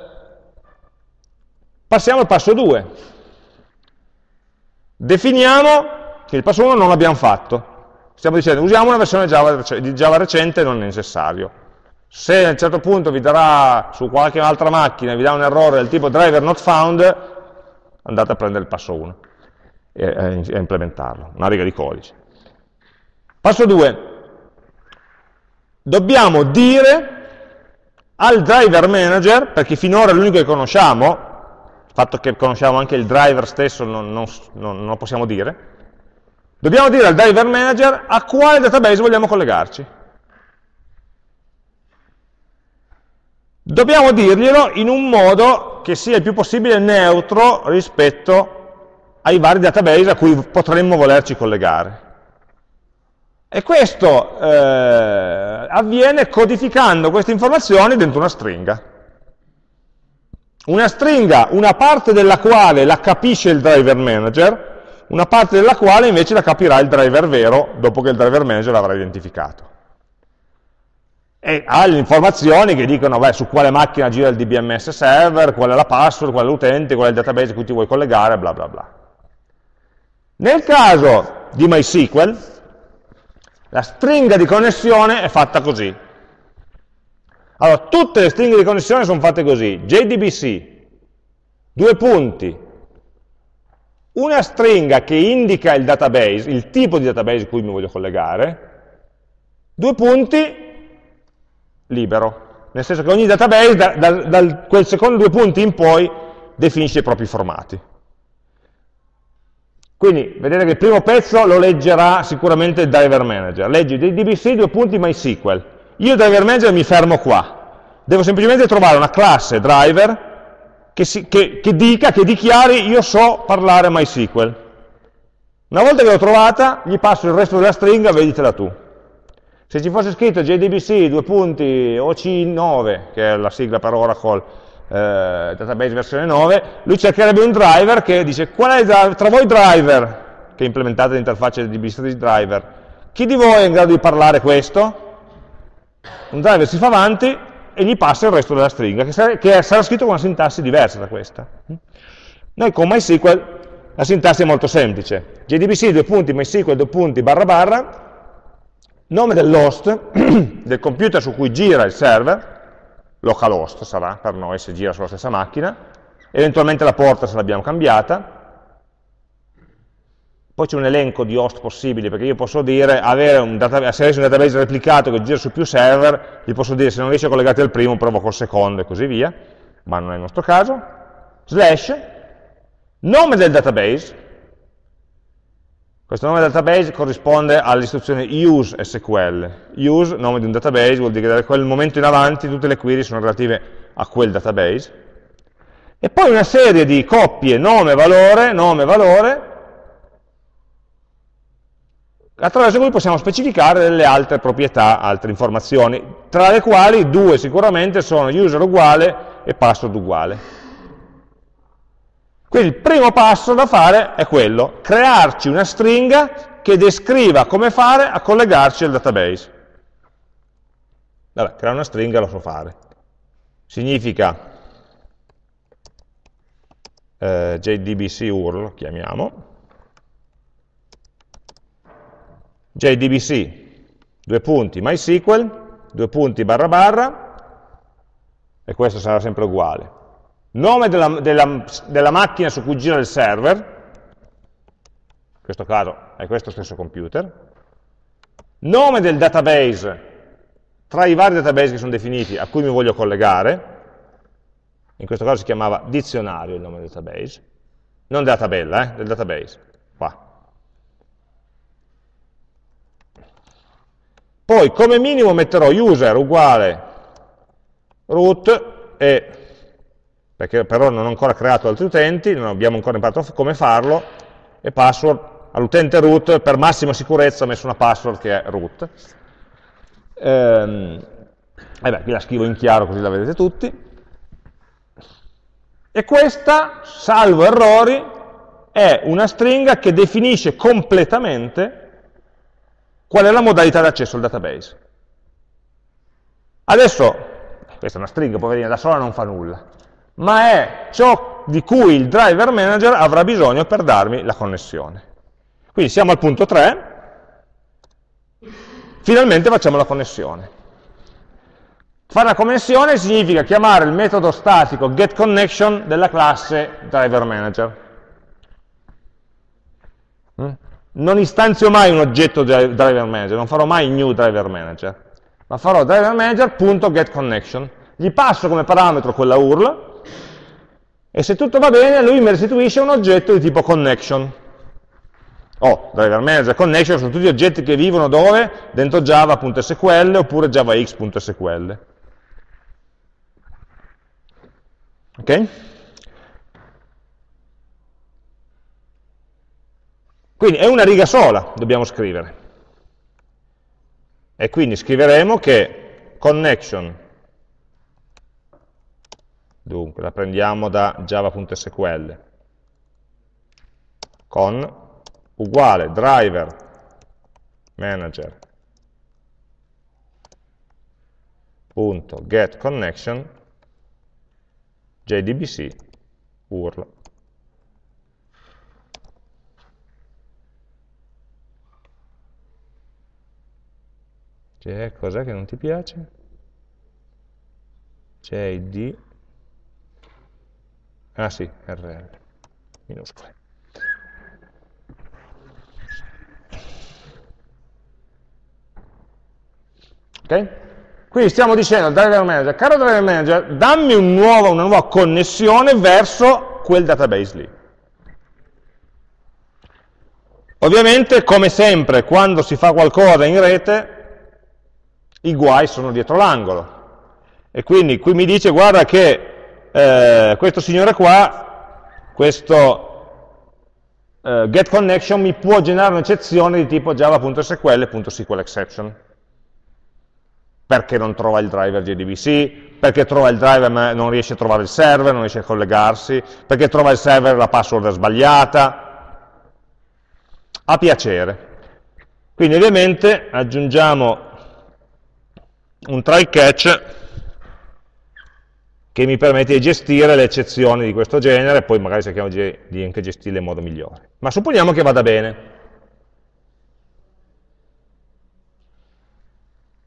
Passiamo al passo 2. Definiamo che il passo 1 non l'abbiamo fatto. Stiamo dicendo, usiamo una versione Java, di Java recente, non è necessario. Se a un certo punto vi darà su qualche altra macchina, vi dà un errore del tipo driver not found, andate a prendere il passo 1 e a implementarlo, una riga di codice. Passo 2. Dobbiamo dire al driver manager, perché finora è l'unico che conosciamo, il fatto che conosciamo anche il driver stesso non, non, non, lo possiamo dire, dobbiamo dire al driver manager a quale database vogliamo collegarci. Dobbiamo dirglielo in un modo che sia il più possibile neutro rispetto ai vari database a cui potremmo volerci collegare. E questo eh, avviene codificando queste informazioni dentro una stringa. Una stringa, una parte della quale la capisce il driver manager, una parte della quale invece la capirà il driver vero dopo che il driver manager l'avrà identificato. E ha le informazioni che dicono beh, su quale macchina gira il DBMS server, qual è la password, qual è l'utente, qual è il database a cui ti vuoi collegare, bla bla bla. Nel caso di MySQL, la stringa di connessione è fatta così. Allora, tutte le stringhe di connessione sono fatte così, JDBC, due punti, una stringa che indica il database, il tipo di database a cui mi voglio collegare, due punti, libero, nel senso che ogni database da, da, da quel secondo due punti in poi definisce i propri formati. Quindi vedete che il primo pezzo lo leggerà sicuramente il driver manager, leggi DBC due punti MySQL, io driver manager mi fermo qua. Devo semplicemente trovare una classe driver che, si, che, che dica, che dichiari io so parlare MySQL. Una volta che l'ho trovata, gli passo il resto della stringa, veditela tu. Se ci fosse scritto JDBC, due punti, OC9, che è la sigla per Oracle, eh, database versione 9, lui cercherebbe un driver che dice qual è tra voi driver, che implementate l'interfaccia di DBC driver, chi di voi è in grado di parlare questo? Un driver si fa avanti e gli passa il resto della stringa, che sarà, che sarà scritto con una sintassi diversa da questa. Noi con MySQL la sintassi è molto semplice. JDBC, due punti, MySQL, due punti, barra barra, nome dell'host, del computer su cui gira il server, localhost sarà per noi se gira sulla stessa macchina, eventualmente la porta se l'abbiamo cambiata, poi c'è un elenco di host possibili, perché io posso dire, avere un se avessi un database replicato che gira su più server, gli posso dire se non riesce a collegarti al primo, provo col secondo e così via, ma non è il nostro caso, slash, nome del database, questo nome del database corrisponde all'istruzione use SQL, use, nome di un database, vuol dire che da quel momento in avanti tutte le query sono relative a quel database, e poi una serie di coppie nome, valore, nome, valore, attraverso cui possiamo specificare delle altre proprietà, altre informazioni, tra le quali due sicuramente sono user uguale e password uguale. Quindi il primo passo da fare è quello, crearci una stringa che descriva come fare a collegarci al database. Vabbè, creare una stringa lo so fare. Significa eh, JDBC URL, chiamiamo, JDBC, due punti, MySQL, due punti barra barra, e questo sarà sempre uguale. Nome della, della, della macchina su cui gira il server, in questo caso è questo stesso computer, nome del database tra i vari database che sono definiti a cui mi voglio collegare, in questo caso si chiamava dizionario il nome del database, non della tabella, eh, del database, qua. Poi come minimo metterò user uguale root e, perché però non ho ancora creato altri utenti, non abbiamo ancora imparato come farlo, e password all'utente root, per massima sicurezza ho messo una password che è root. Ehm, e beh, qui la scrivo in chiaro così la vedete tutti. E questa, salvo errori, è una stringa che definisce completamente qual è la modalità di accesso al database. Adesso, questa è una stringa, poverina, da sola non fa nulla, ma è ciò di cui il driver manager avrà bisogno per darmi la connessione. Quindi siamo al punto 3, finalmente facciamo la connessione. Fare la connessione significa chiamare il metodo statico getConnection della classe driverManager. Mm? Non istanzio mai un oggetto driver manager, non farò mai new driver manager, ma farò driver manager.getConnection. Gli passo come parametro quella URL e se tutto va bene lui mi restituisce un oggetto di tipo connection. Oh, driver manager, connection sono tutti oggetti che vivono dove? Dentro java.sql oppure javax.sql. Ok? Quindi è una riga sola, dobbiamo scrivere. E quindi scriveremo che connection, dunque la prendiamo da java.sql, con uguale driver manager punto get connection jdbc url C'è cos'è che non ti piace? JD ah sì, RL minuscole ok? quindi stiamo dicendo al driver manager caro driver manager dammi un nuovo, una nuova connessione verso quel database lì ovviamente come sempre quando si fa qualcosa in rete i guai sono dietro l'angolo. E quindi qui mi dice, guarda che eh, questo signore qua, questo eh, getConnection mi può generare un'eccezione di tipo java.sql.sqlException. Perché non trova il driver JDBC, perché trova il driver ma non riesce a trovare il server, non riesce a collegarsi, perché trova il server la password è sbagliata. A piacere. Quindi ovviamente aggiungiamo un try catch che mi permette di gestire le eccezioni di questo genere poi magari cerchiamo di anche gestirle in modo migliore. Ma supponiamo che vada bene.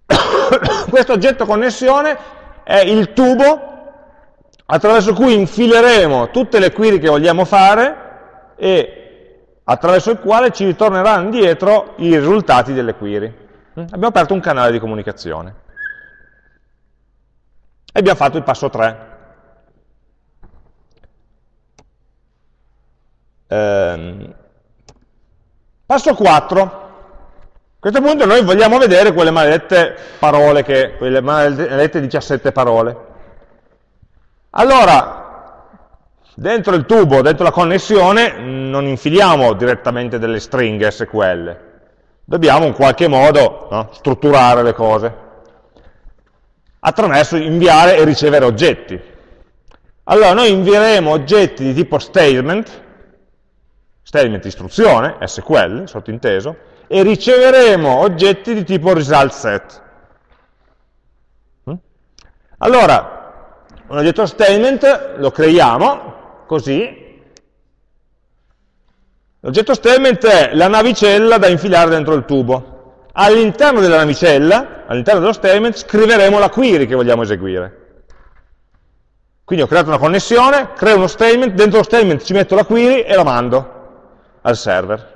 questo oggetto connessione è il tubo attraverso cui infileremo tutte le query che vogliamo fare e attraverso il quale ci ritorneranno indietro i risultati delle query. Abbiamo aperto un canale di comunicazione. E abbiamo fatto il passo 3. Ehm, passo 4. A questo punto noi vogliamo vedere quelle maledette parole, che, quelle maledette 17 parole. Allora, dentro il tubo, dentro la connessione, non infiliamo direttamente delle stringhe SQL. Dobbiamo in qualche modo no, strutturare le cose attraverso inviare e ricevere oggetti. Allora noi invieremo oggetti di tipo statement, statement istruzione, SQL, sottinteso, e riceveremo oggetti di tipo result set. Mm? Allora, un oggetto statement lo creiamo così. L'oggetto statement è la navicella da infilare dentro il tubo. All'interno della navicella, all'interno dello statement, scriveremo la query che vogliamo eseguire. Quindi ho creato una connessione, creo uno statement, dentro lo statement ci metto la query e la mando al server.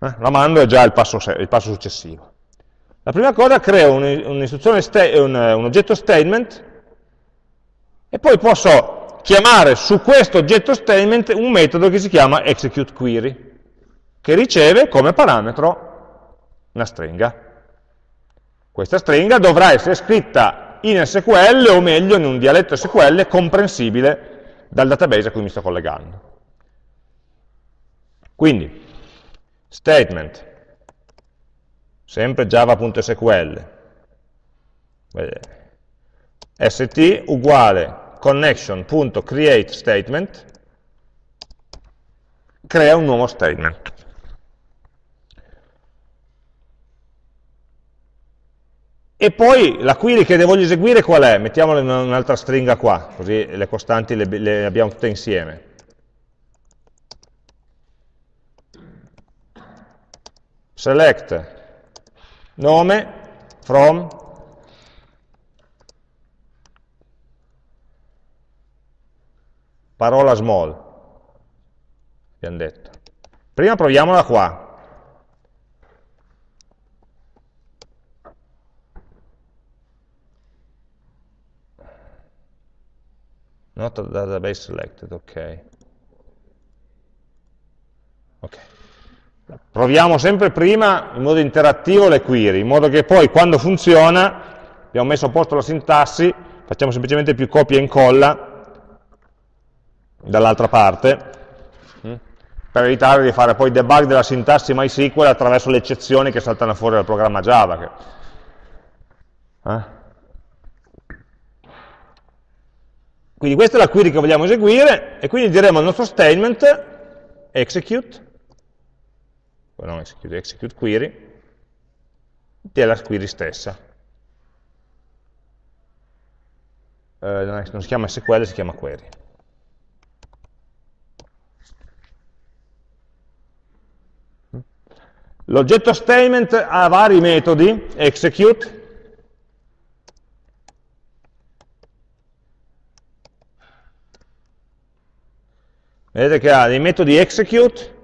Eh? La mando è già il passo, il passo, successivo. La prima cosa creo un, un, un oggetto statement e poi posso chiamare su questo oggetto statement un metodo che si chiama executeQuery, che riceve come parametro una stringa. Questa stringa dovrà essere scritta in SQL o meglio in un dialetto SQL comprensibile dal database a cui mi sto collegando. Quindi, statement, sempre java.sql, st uguale connection.createStatement, crea un nuovo statement. E poi la query che voglio eseguire qual è? Mettiamola in un'altra stringa qua, così le costanti le, le abbiamo tutte insieme. Select nome from parola small, abbiamo detto. Prima proviamola qua, not database selected, ok. Ok. Proviamo sempre prima in modo interattivo le query, in modo che poi quando funziona, abbiamo messo a posto la sintassi, facciamo semplicemente più copia e incolla dall'altra parte, mm, per evitare di fare poi debug della sintassi MySQL attraverso le eccezioni che saltano fuori dal programma Java. Eh? Quindi questa è la query che vogliamo eseguire e quindi diremo al nostro statement execute, non execute, execute query, della query stessa. Eh, non si chiama SQL, si chiama query. L'oggetto statement ha vari metodi, execute, Vedete che ha dei metodi execute,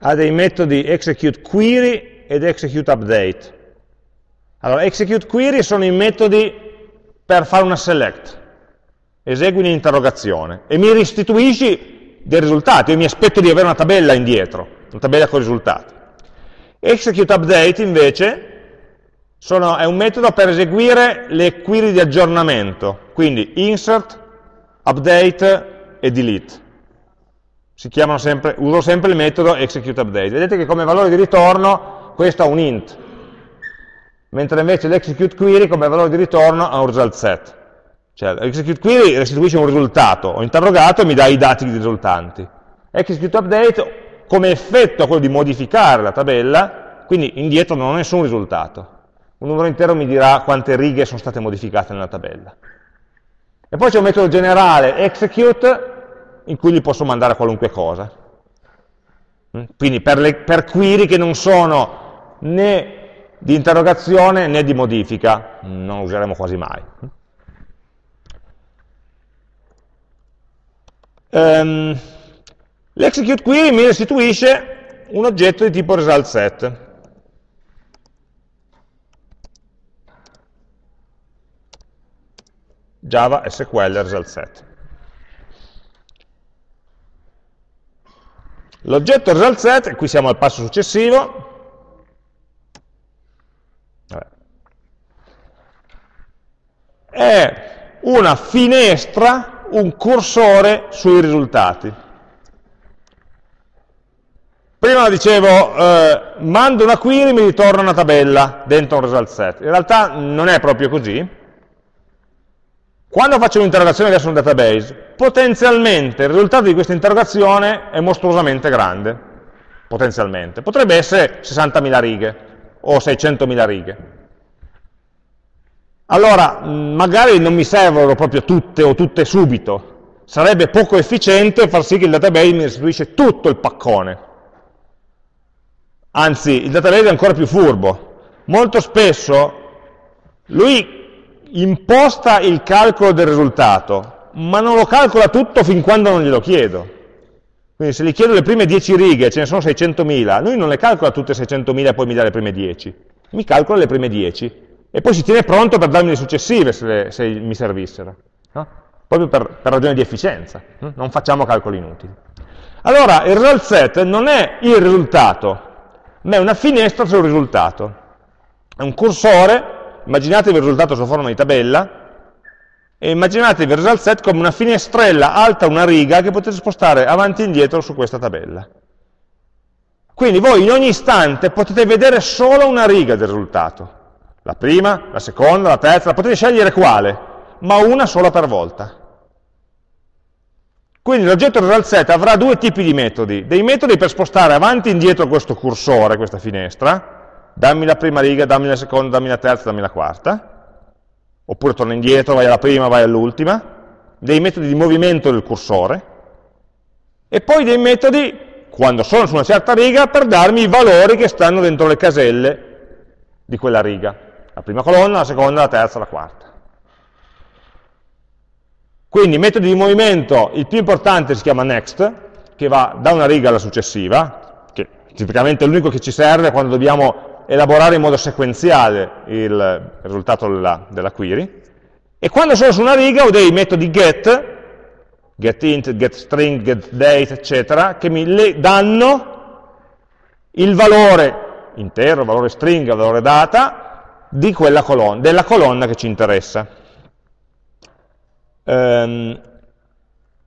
ha dei metodi execute query ed execute update. Allora, execute query sono i metodi per fare una select. Esegui un'interrogazione e mi restituisci dei risultati. Io mi aspetto di avere una tabella indietro, una tabella con risultati. Execute update invece sono, è un metodo per eseguire le query di aggiornamento, quindi insert, update e delete sempre, uso sempre il metodo executeUpdate. Vedete che come valore di ritorno questo ha un int, mentre invece l'executeQuery come valore di ritorno ha un result set. Cioè l'executeQuery restituisce un risultato, ho interrogato e mi dà i dati risultanti. ExecuteUpdate come effetto ha quello di modificare la tabella, quindi indietro non ho nessun risultato. Un numero intero mi dirà quante righe sono state modificate nella tabella. E poi c'è un metodo generale execute in cui gli posso mandare qualunque cosa. Mm? Quindi per, le, per query che non sono né di interrogazione né di modifica, non useremo quasi mai. Um, L'execute query mi restituisce un oggetto di tipo result set. Java SQL result set. L'oggetto result set, qui siamo al passo successivo, è una finestra, un cursore sui risultati. Prima dicevo, eh, mando una query e mi ritorna una tabella dentro un result set. In realtà non è proprio così, Quando faccio un'interrogazione verso un database, potenzialmente il risultato di questa interrogazione è mostruosamente grande, potenzialmente. Potrebbe essere 60.000 righe o 600.000 righe. Allora, magari non mi servono proprio tutte o tutte subito, sarebbe poco efficiente far sì che il database mi restituisce tutto il paccone. Anzi, il database è ancora più furbo. Molto spesso lui imposta il calcolo del risultato, ma non lo calcola tutto fin quando non glielo chiedo. Quindi se gli chiedo le prime 10 righe, ce ne sono 600.000, lui non le calcola tutte 600.000 e poi mi dà le prime 10, mi calcola le prime 10 e poi si tiene pronto per darmi le successive se, le, se mi servissero, no? proprio per, per ragioni di efficienza, hm? non facciamo calcoli inutili. Allora il result set non è il risultato, ma è una finestra sul risultato, è un cursore immaginatevi il risultato sotto forma di tabella, e immaginatevi il result set come una finestrella alta una riga che potete spostare avanti e indietro su questa tabella. Quindi voi in ogni istante potete vedere solo una riga del risultato, la prima, la seconda, la terza, potete scegliere quale, ma una sola per volta. Quindi l'oggetto result set avrà due tipi di metodi, dei metodi per spostare avanti e indietro questo cursore, questa finestra, dammi la prima riga, dammi la seconda, dammi la terza, dammi la quarta, oppure torna indietro, vai alla prima, vai all'ultima, dei metodi di movimento del cursore, e poi dei metodi, quando sono su una certa riga, per darmi i valori che stanno dentro le caselle di quella riga, la prima colonna, la seconda, la terza, la quarta. Quindi metodi di movimento, il più importante si chiama next, che va da una riga alla successiva, che tipicamente è l'unico che ci serve quando dobbiamo elaborare in modo sequenziale il risultato della, della query, e quando sono su una riga ho dei metodi get, getInt, getString, getDate, eccetera, che mi danno il valore intero, valore string, valore data, colonna, della colonna che ci interessa. Ehm,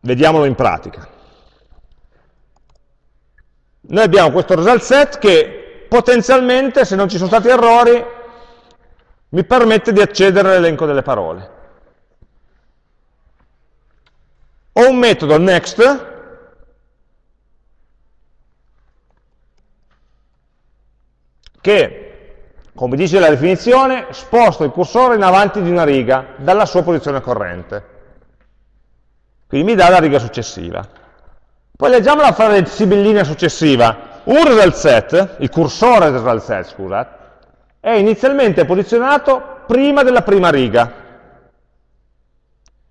vediamolo in pratica. Noi abbiamo questo result set che potenzialmente, se non ci sono stati errori, mi permette di accedere all'elenco delle parole. Ho un metodo next che, come dice la definizione, sposta il cursore in avanti di una riga dalla sua posizione corrente. Quindi mi dà la riga successiva. Poi leggiamo la frase sibillina successiva un result set, il cursore del result set, scusate, è inizialmente posizionato prima della prima riga.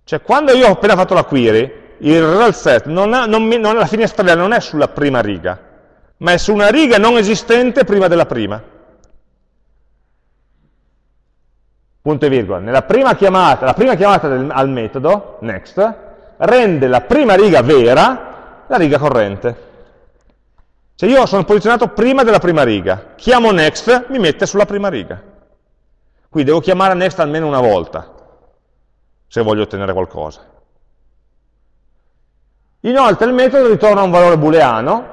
Cioè, quando io ho appena fatto la query, il result set, non ha, non non, la finestrella non è sulla prima riga, ma è su una riga non esistente prima della prima. Punto e virgola. Nella prima chiamata, la prima chiamata del, al metodo, next, rende la prima riga vera la riga corrente. Se io sono posizionato prima della prima riga, chiamo next, mi mette sulla prima riga. Qui devo chiamare next almeno una volta, se voglio ottenere qualcosa. Inoltre il metodo ritorna un valore booleano,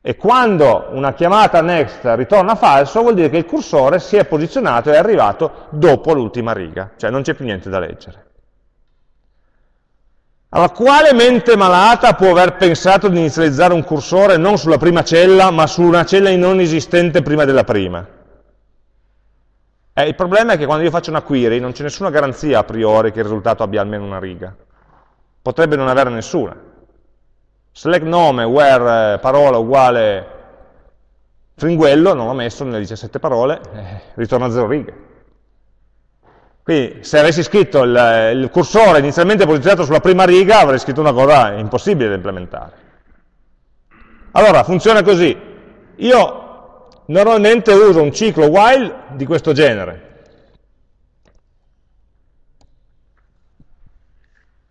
e quando una chiamata next ritorna falso, vuol dire che il cursore si è posizionato e è arrivato dopo l'ultima riga, cioè non c'è più niente da leggere. Allora, quale mente malata può aver pensato di inizializzare un cursore non sulla prima cella, ma su una cella non esistente prima della prima? Eh, il problema è che quando io faccio una query non c'è nessuna garanzia a priori che il risultato abbia almeno una riga. Potrebbe non avere nessuna. Select nome, where eh, parola uguale fringuello, non l'ho messo nelle 17 parole, eh, ritorna a 0 righe. Quindi se avessi scritto il, il, cursore inizialmente posizionato sulla prima riga, avrei scritto una cosa impossibile da implementare. Allora, funziona così. Io normalmente uso un ciclo while di questo genere.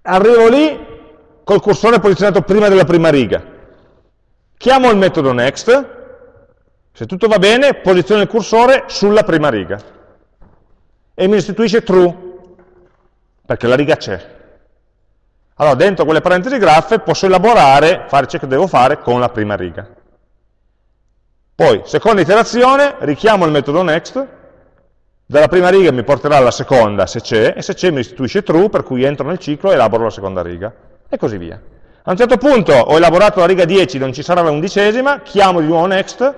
Arrivo lì col cursore posizionato prima della prima riga. Chiamo il metodo next, se tutto va bene, posiziono il cursore sulla prima riga e mi restituisce true, perché la riga c'è. Allora, dentro quelle parentesi graffe posso elaborare, fare ciò che devo fare con la prima riga. Poi, seconda iterazione, richiamo il metodo next, Dalla prima riga mi porterà alla seconda se c'è, e se c'è mi restituisce true, per cui entro nel ciclo e elaboro la seconda riga, e così via. A un certo punto ho elaborato la riga 10, non ci sarà la undicesima, chiamo di nuovo next,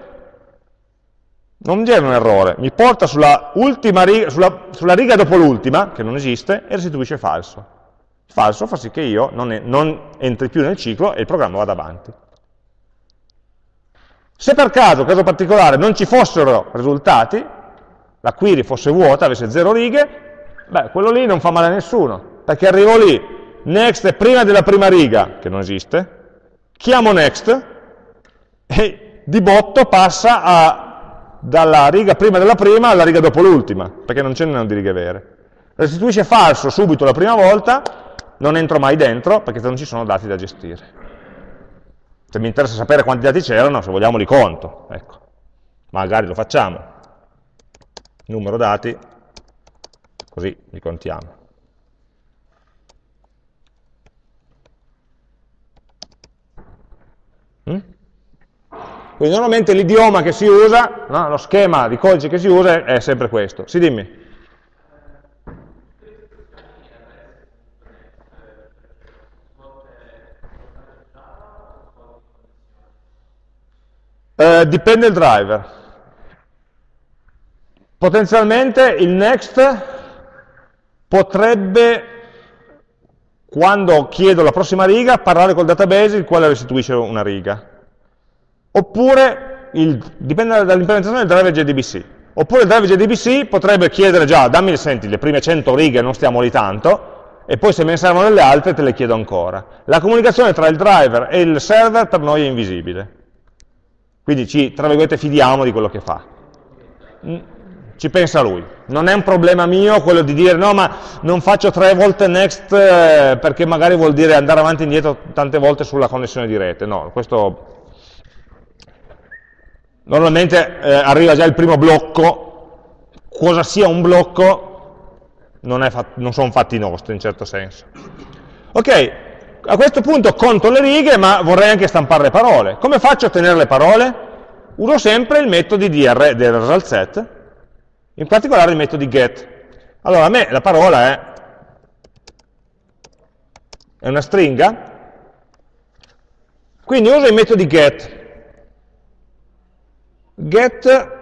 non genera un errore, mi porta sulla, riga, sulla, sulla riga dopo l'ultima, che non esiste, e restituisce falso. Falso fa sì che io non, è, non entri più nel ciclo e il programma vada avanti. Se per caso, caso particolare, non ci fossero risultati, la query fosse vuota, avesse zero righe, beh, quello lì non fa male a nessuno, perché arrivo lì, next è prima della prima riga, che non esiste, chiamo next, e di botto passa a, dalla riga prima della prima alla riga dopo l'ultima, perché non ce n'erano di righe vere. Restituisce falso subito la prima volta, non entro mai dentro, perché non ci sono dati da gestire. Se mi interessa sapere quanti dati c'erano, se vogliamo li conto, ecco. Magari lo facciamo. Numero dati, così li contiamo. Quindi normalmente l'idioma che si usa, no? lo schema di codice che si usa è sempre questo. Sì, dimmi. Eh, dipende il driver. Potenzialmente il next potrebbe, quando chiedo la prossima riga, parlare col database il quale restituisce una riga. Oppure, il, dipende dall'implementazione del driver JDBC. Oppure il driver JDBC potrebbe chiedere già, dammi, senti, le prime 100 righe non stiamo lì tanto, e poi se me ne servono delle altre te le chiedo ancora. La comunicazione tra il driver e il server per noi è invisibile. Quindi ci, tra virgolette, fidiamo di quello che fa. Mm, ci pensa lui. Non è un problema mio quello di dire no, ma non faccio tre volte next eh, perché magari vuol dire andare avanti e indietro tante volte sulla connessione di rete. No, questo... Normalmente eh, arriva già il primo blocco. Cosa sia un blocco non, non sono fatti nostri in certo senso. Ok, a questo punto conto le righe, ma vorrei anche stampare le parole. Come faccio a ottenere le parole? Uso sempre il metodo dir del result set, in particolare il metodo get. Allora, a me la parola è, è una stringa, quindi uso i metodi get. Get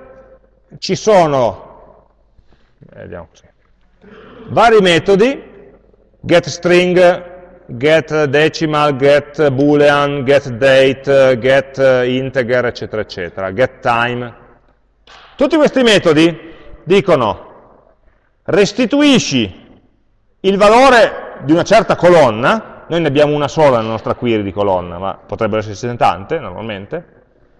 ci sono così, vari metodi, getString, get decimal, get boolean, get date, get integer, eccetera, eccetera, get time. Tutti questi metodi dicono restituisci il valore di una certa colonna, noi ne abbiamo una sola nella nostra query di colonna, ma potrebbero esserci tante normalmente,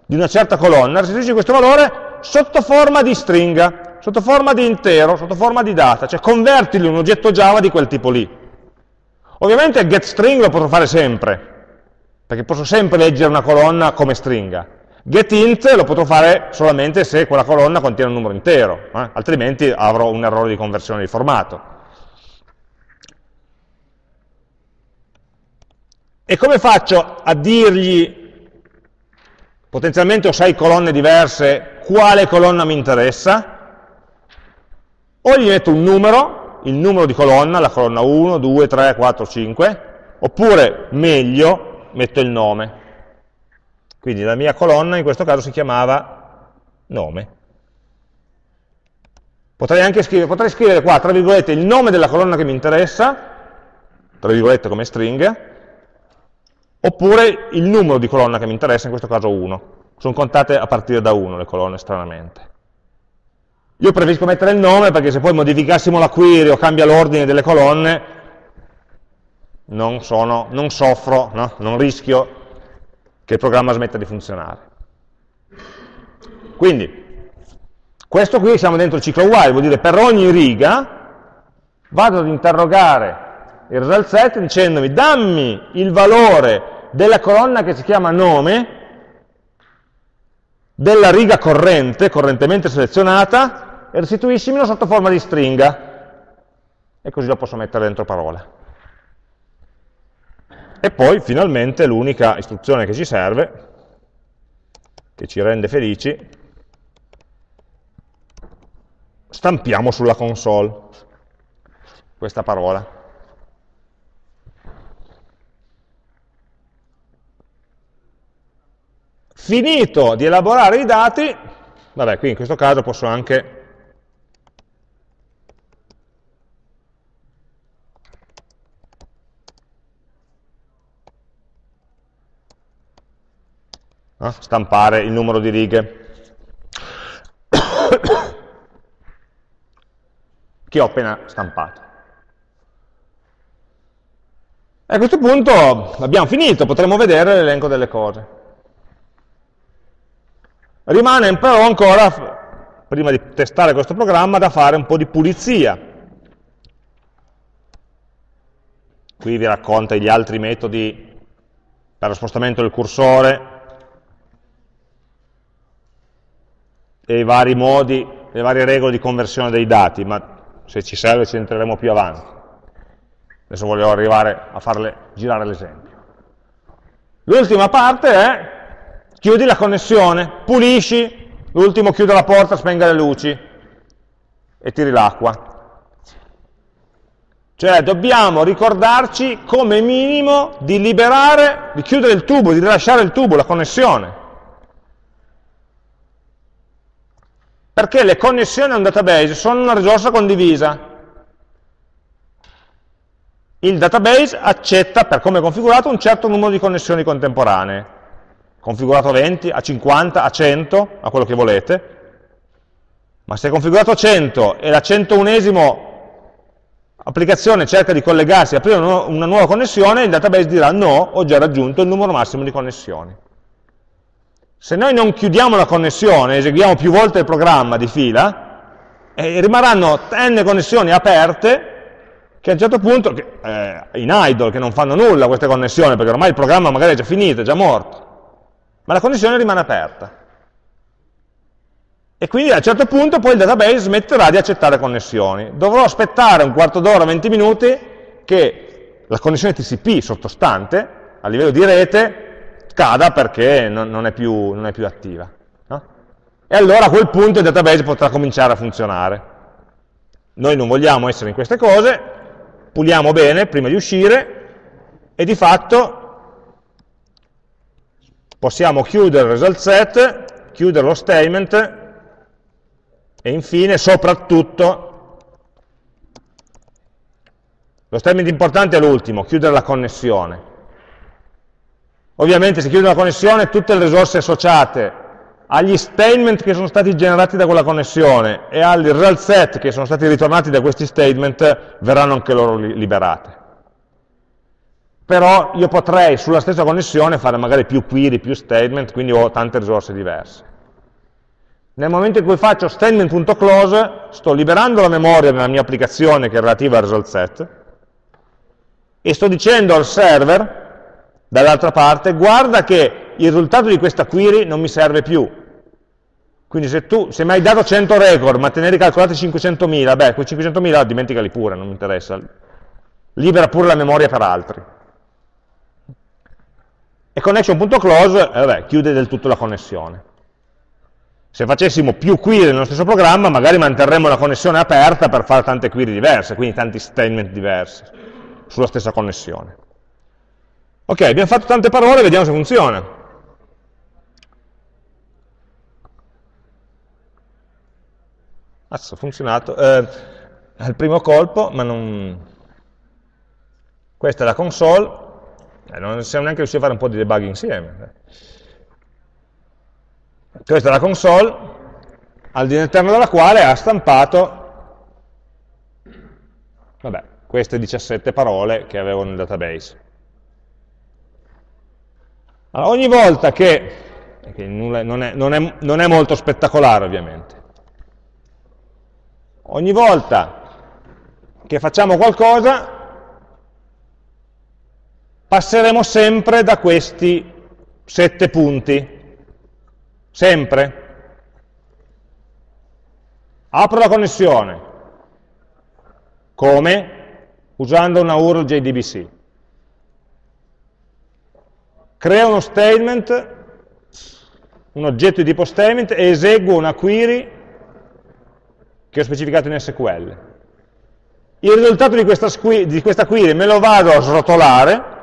di una certa colonna, restituisci questo valore sotto forma di stringa, sotto forma di intero, sotto forma di data, cioè convertilo in un oggetto Java di quel tipo lì. Ovviamente getString lo posso fare sempre, perché posso sempre leggere una colonna come stringa. GetInt lo potrò fare solamente se quella colonna contiene un numero intero, eh? altrimenti avrò un errore di conversione di formato. E come faccio a dirgli, potenzialmente ho sei colonne diverse, quale colonna mi interessa? O gli metto un numero, il numero di colonna, la colonna 1, 2, 3, 4, 5, oppure meglio metto il nome. Quindi la mia colonna in questo caso si chiamava nome. Potrei anche scrivere, potrei scrivere qua, tra virgolette, il nome della colonna che mi interessa, tra virgolette come string, oppure il numero di colonna che mi interessa, in questo caso 1. Sono contate a partire da 1 le colonne, stranamente. Io preferisco mettere il nome perché se poi modificassimo la query o cambia l'ordine delle colonne, non, sono, non soffro, no? non rischio che il programma smetta di funzionare. Quindi, questo qui siamo dentro il ciclo while, vuol dire per ogni riga vado ad interrogare il result set dicendomi dammi il valore della colonna che si chiama nome della riga corrente, correntemente selezionata, e restituiscimelo sotto forma di stringa, e così lo posso mettere dentro parole. E poi, finalmente, l'unica istruzione che ci serve, che ci rende felici, stampiamo sulla console questa parola. Finito di elaborare i dati, vabbè, qui in questo caso posso anche no? stampare il numero di righe che ho appena stampato. E a questo punto abbiamo finito, potremmo vedere l'elenco delle cose. Rimane però ancora, prima di testare questo programma, da fare un po' di pulizia. Qui vi racconta gli altri metodi per lo spostamento del cursore, e i vari modi, le varie regole di conversione dei dati, ma se ci serve ci entreremo più avanti. Adesso voglio arrivare a farle girare l'esempio. L'ultima parte è chiudi la connessione, pulisci, l'ultimo chiude la porta, spenga le luci e tiri l'acqua. Cioè dobbiamo ricordarci come minimo di liberare, di chiudere il tubo, di rilasciare il tubo, la connessione. Perché le connessioni a un database sono una risorsa condivisa. Il database accetta, per come è configurato, un certo numero di connessioni contemporanee. Configurato a 20, a 50, a 100, a quello che volete. Ma se è configurato a 100 e la 101esimo applicazione cerca di collegarsi e aprire una nuova connessione, il database dirà no, ho già raggiunto il numero massimo di connessioni. Se noi non chiudiamo la connessione, eseguiamo più volte il programma di fila, eh, rimarranno n connessioni aperte che a un certo punto, eh, in idle, che non fanno nulla queste connessioni, perché ormai il programma magari è già finito, è già morto, ma la connessione rimane aperta. E quindi a un certo punto poi il database smetterà di accettare connessioni. Dovrò aspettare un quarto d'ora, 20 minuti, che la connessione TCP sottostante, a livello di rete, scada perché non, non, è, più, non è, più, attiva. No? E allora a quel punto il database potrà cominciare a funzionare. Noi non vogliamo essere in queste cose, puliamo bene prima di uscire e di fatto possiamo chiudere il result set, chiudere lo statement e infine, soprattutto, lo statement importante è l'ultimo, chiudere la connessione. Ovviamente se chiudo una connessione tutte le risorse associate agli statement che sono stati generati da quella connessione e al result set che sono stati ritornati da questi statement verranno anche loro liberate. Però io potrei sulla stessa connessione fare magari più query, più statement, quindi ho tante risorse diverse. Nel momento in cui faccio statement.close sto liberando la memoria della mia applicazione che è relativa al result set e sto dicendo al server Dall'altra parte, guarda che il risultato di questa query non mi serve più. Quindi se tu, se mi hai dato 100 record, ma te ne hai ricalcolati 500.000, beh, quei 500.000 dimenticali pure, non mi interessa. Libera pure la memoria per altri. E connection.close, eh, chiude del tutto la connessione. Se facessimo più query nello stesso programma, magari manterremmo la connessione aperta per fare tante query diverse, quindi tanti statement diversi sulla stessa connessione. Ok, abbiamo fatto tante parole, vediamo se funziona. Azzo, ha funzionato. Eh, al primo colpo, ma non... Questa è la console, eh, non siamo neanche riusciti a fare un po' di debug insieme. Questa è la console, all'interno della quale ha stampato, vabbè, queste 17 parole che avevo nel database. Allora, ogni volta che, che non, è, non, è, non è molto spettacolare ovviamente, ogni volta che facciamo qualcosa passeremo sempre da questi sette punti, sempre. Apro la connessione, come? Usando una URL JDBC crea uno statement, un oggetto di tipo statement e eseguo una query che ho specificato in SQL. Il risultato di questa, di questa query me lo vado a srotolare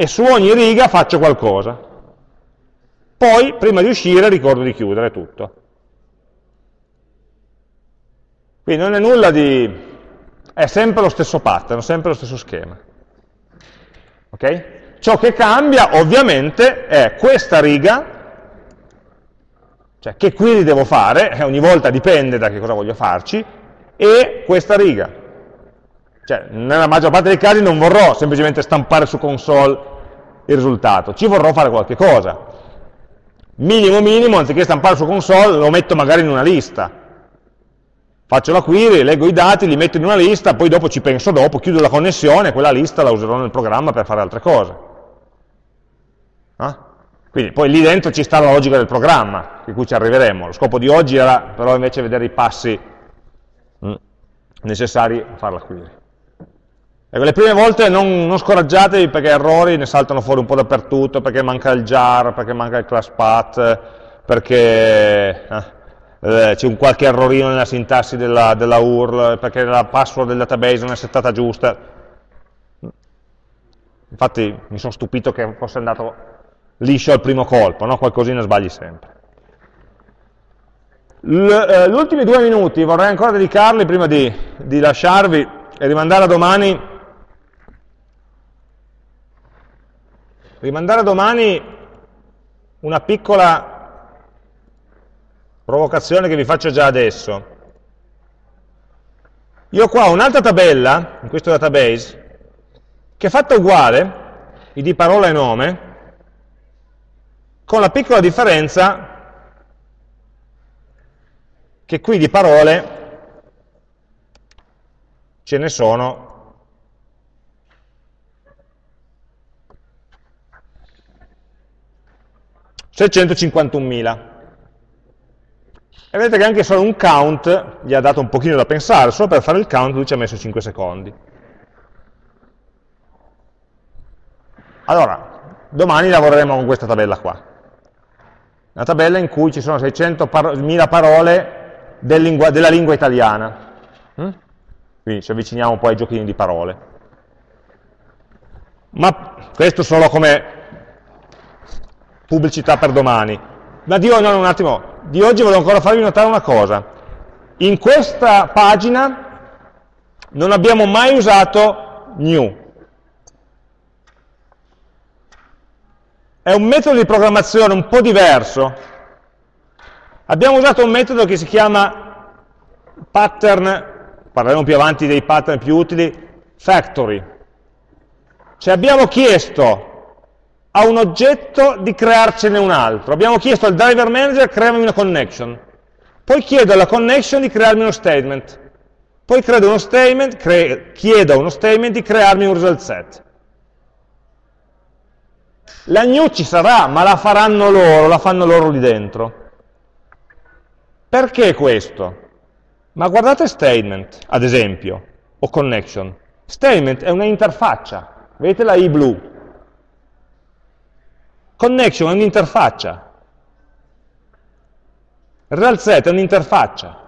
e su ogni riga faccio qualcosa. Poi, prima di uscire, ricordo di chiudere tutto. Quindi non è nulla di... è sempre lo stesso pattern, sempre lo stesso schema. Ok? Ciò che cambia, ovviamente, è questa riga cioè, che query devo fare, eh, ogni volta dipende da che cosa voglio farci, e questa riga. Cioè, nella maggior parte dei casi non vorrò semplicemente stampare su console il risultato, ci vorrò fare qualche cosa. Minimo minimo, anziché stampare su console, lo metto magari in una lista. Faccio la query, leggo i dati, li metto in una lista, poi dopo ci penso dopo, chiudo la connessione, quella lista la userò nel programma per fare altre cose. Ah? Quindi poi lì dentro ci sta la logica del programma, di cui ci arriveremo. Lo scopo di oggi era però invece vedere i passi mm, necessari a fare la query. Ecco, le prime volte non, non, scoraggiatevi perché errori ne saltano fuori un po' dappertutto, perché manca il jar, perché manca il class path, perché eh, eh c'è un qualche errorino nella sintassi della, della, URL, perché la password del database non è settata giusta. Infatti mi sono stupito che fosse andato liscio al primo colpo, no? qualcosina sbagli sempre. Eh, gli ultimi due minuti vorrei ancora dedicarli prima di, di lasciarvi e rimandare a domani rimandare a domani una piccola provocazione che vi faccio già adesso. Io ho qua un'altra tabella, in questo database, che è fatta uguale, id parola e nome, con la piccola differenza che qui di parole ce ne sono 651.000. E vedete che anche solo un count gli ha dato un pochino da pensare, solo per fare il count lui ci ha messo 5 secondi. Allora, domani lavoreremo con questa tabella qua una tabella in cui ci sono 600.000 parole del lingua, della lingua italiana. Mm? Quindi ci avviciniamo un po' ai giochini di parole. Ma questo solo come pubblicità per domani. Ma di, no, un attimo, di oggi volevo ancora farvi notare una cosa. In questa pagina non abbiamo mai usato new. è un metodo di programmazione un po' diverso. Abbiamo usato un metodo che si chiama pattern, parleremo più avanti dei pattern più utili, factory. Cioè abbiamo chiesto a un oggetto di crearcene un altro. Abbiamo chiesto al driver manager crearmi una connection. Poi chiedo alla connection di crearmi uno statement. Poi uno statement, chiedo a uno statement di crearmi un result set. La new ci sarà, ma la faranno loro, la fanno loro lì dentro. Perché questo? Ma guardate statement, ad esempio, o connection. Statement è una interfaccia, vedete la i blu. Connection è un'interfaccia. Real è un'interfaccia.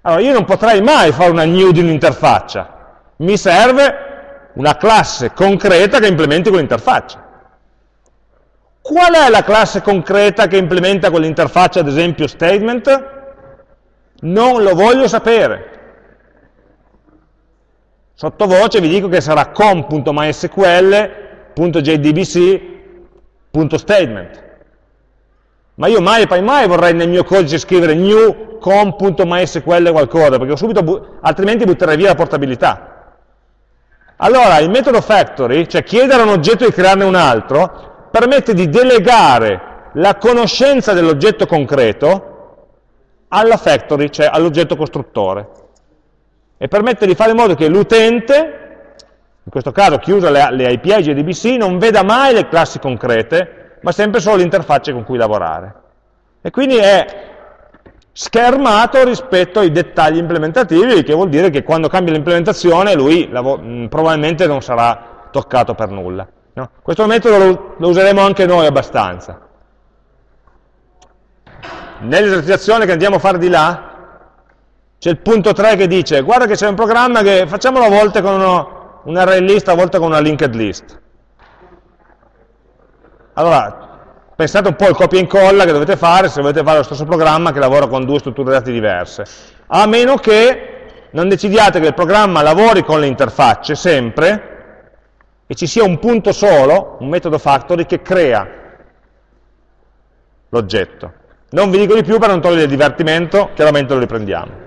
Allora, io non potrei mai fare una new di un'interfaccia. Mi serve una classe concreta che implementi quell'interfaccia. Qual è la classe concreta che implementa quell'interfaccia, ad esempio statement? Non lo voglio sapere. Sottovoce vi dico che sarà com.mysql.jdbc.statement. Ma io mai e poi mai vorrei nel mio codice scrivere new com.mysql qualcosa, perché subito, altrimenti butterei via la portabilità. Allora, il metodo factory, cioè chiedere a un oggetto di crearne un altro, permette di delegare la conoscenza dell'oggetto concreto alla factory, cioè all'oggetto costruttore, e permette di fare in modo che l'utente, in questo caso chi usa le, le API JDBC, non veda mai le classi concrete, ma sempre solo l'interfaccia con cui lavorare. E quindi è schermato rispetto ai dettagli implementativi, che vuol dire che quando cambia l'implementazione lui probabilmente non sarà toccato per nulla. No? Questo metodo lo, lo useremo anche noi abbastanza. nell'esercitazione che andiamo a fare di là, c'è il punto 3 che dice, guarda che c'è un programma che facciamolo a volte con uno, un array list, a volte con una linked list. Allora, pensate un po' al copia e incolla che dovete fare se volete fare lo stesso programma che lavora con due strutture dati diverse. A meno che non decidiate che il programma lavori con le interfacce sempre e ci sia un punto solo, un metodo factory, che crea l'oggetto. Non vi dico di più per non togliere il divertimento, chiaramente lo riprendiamo.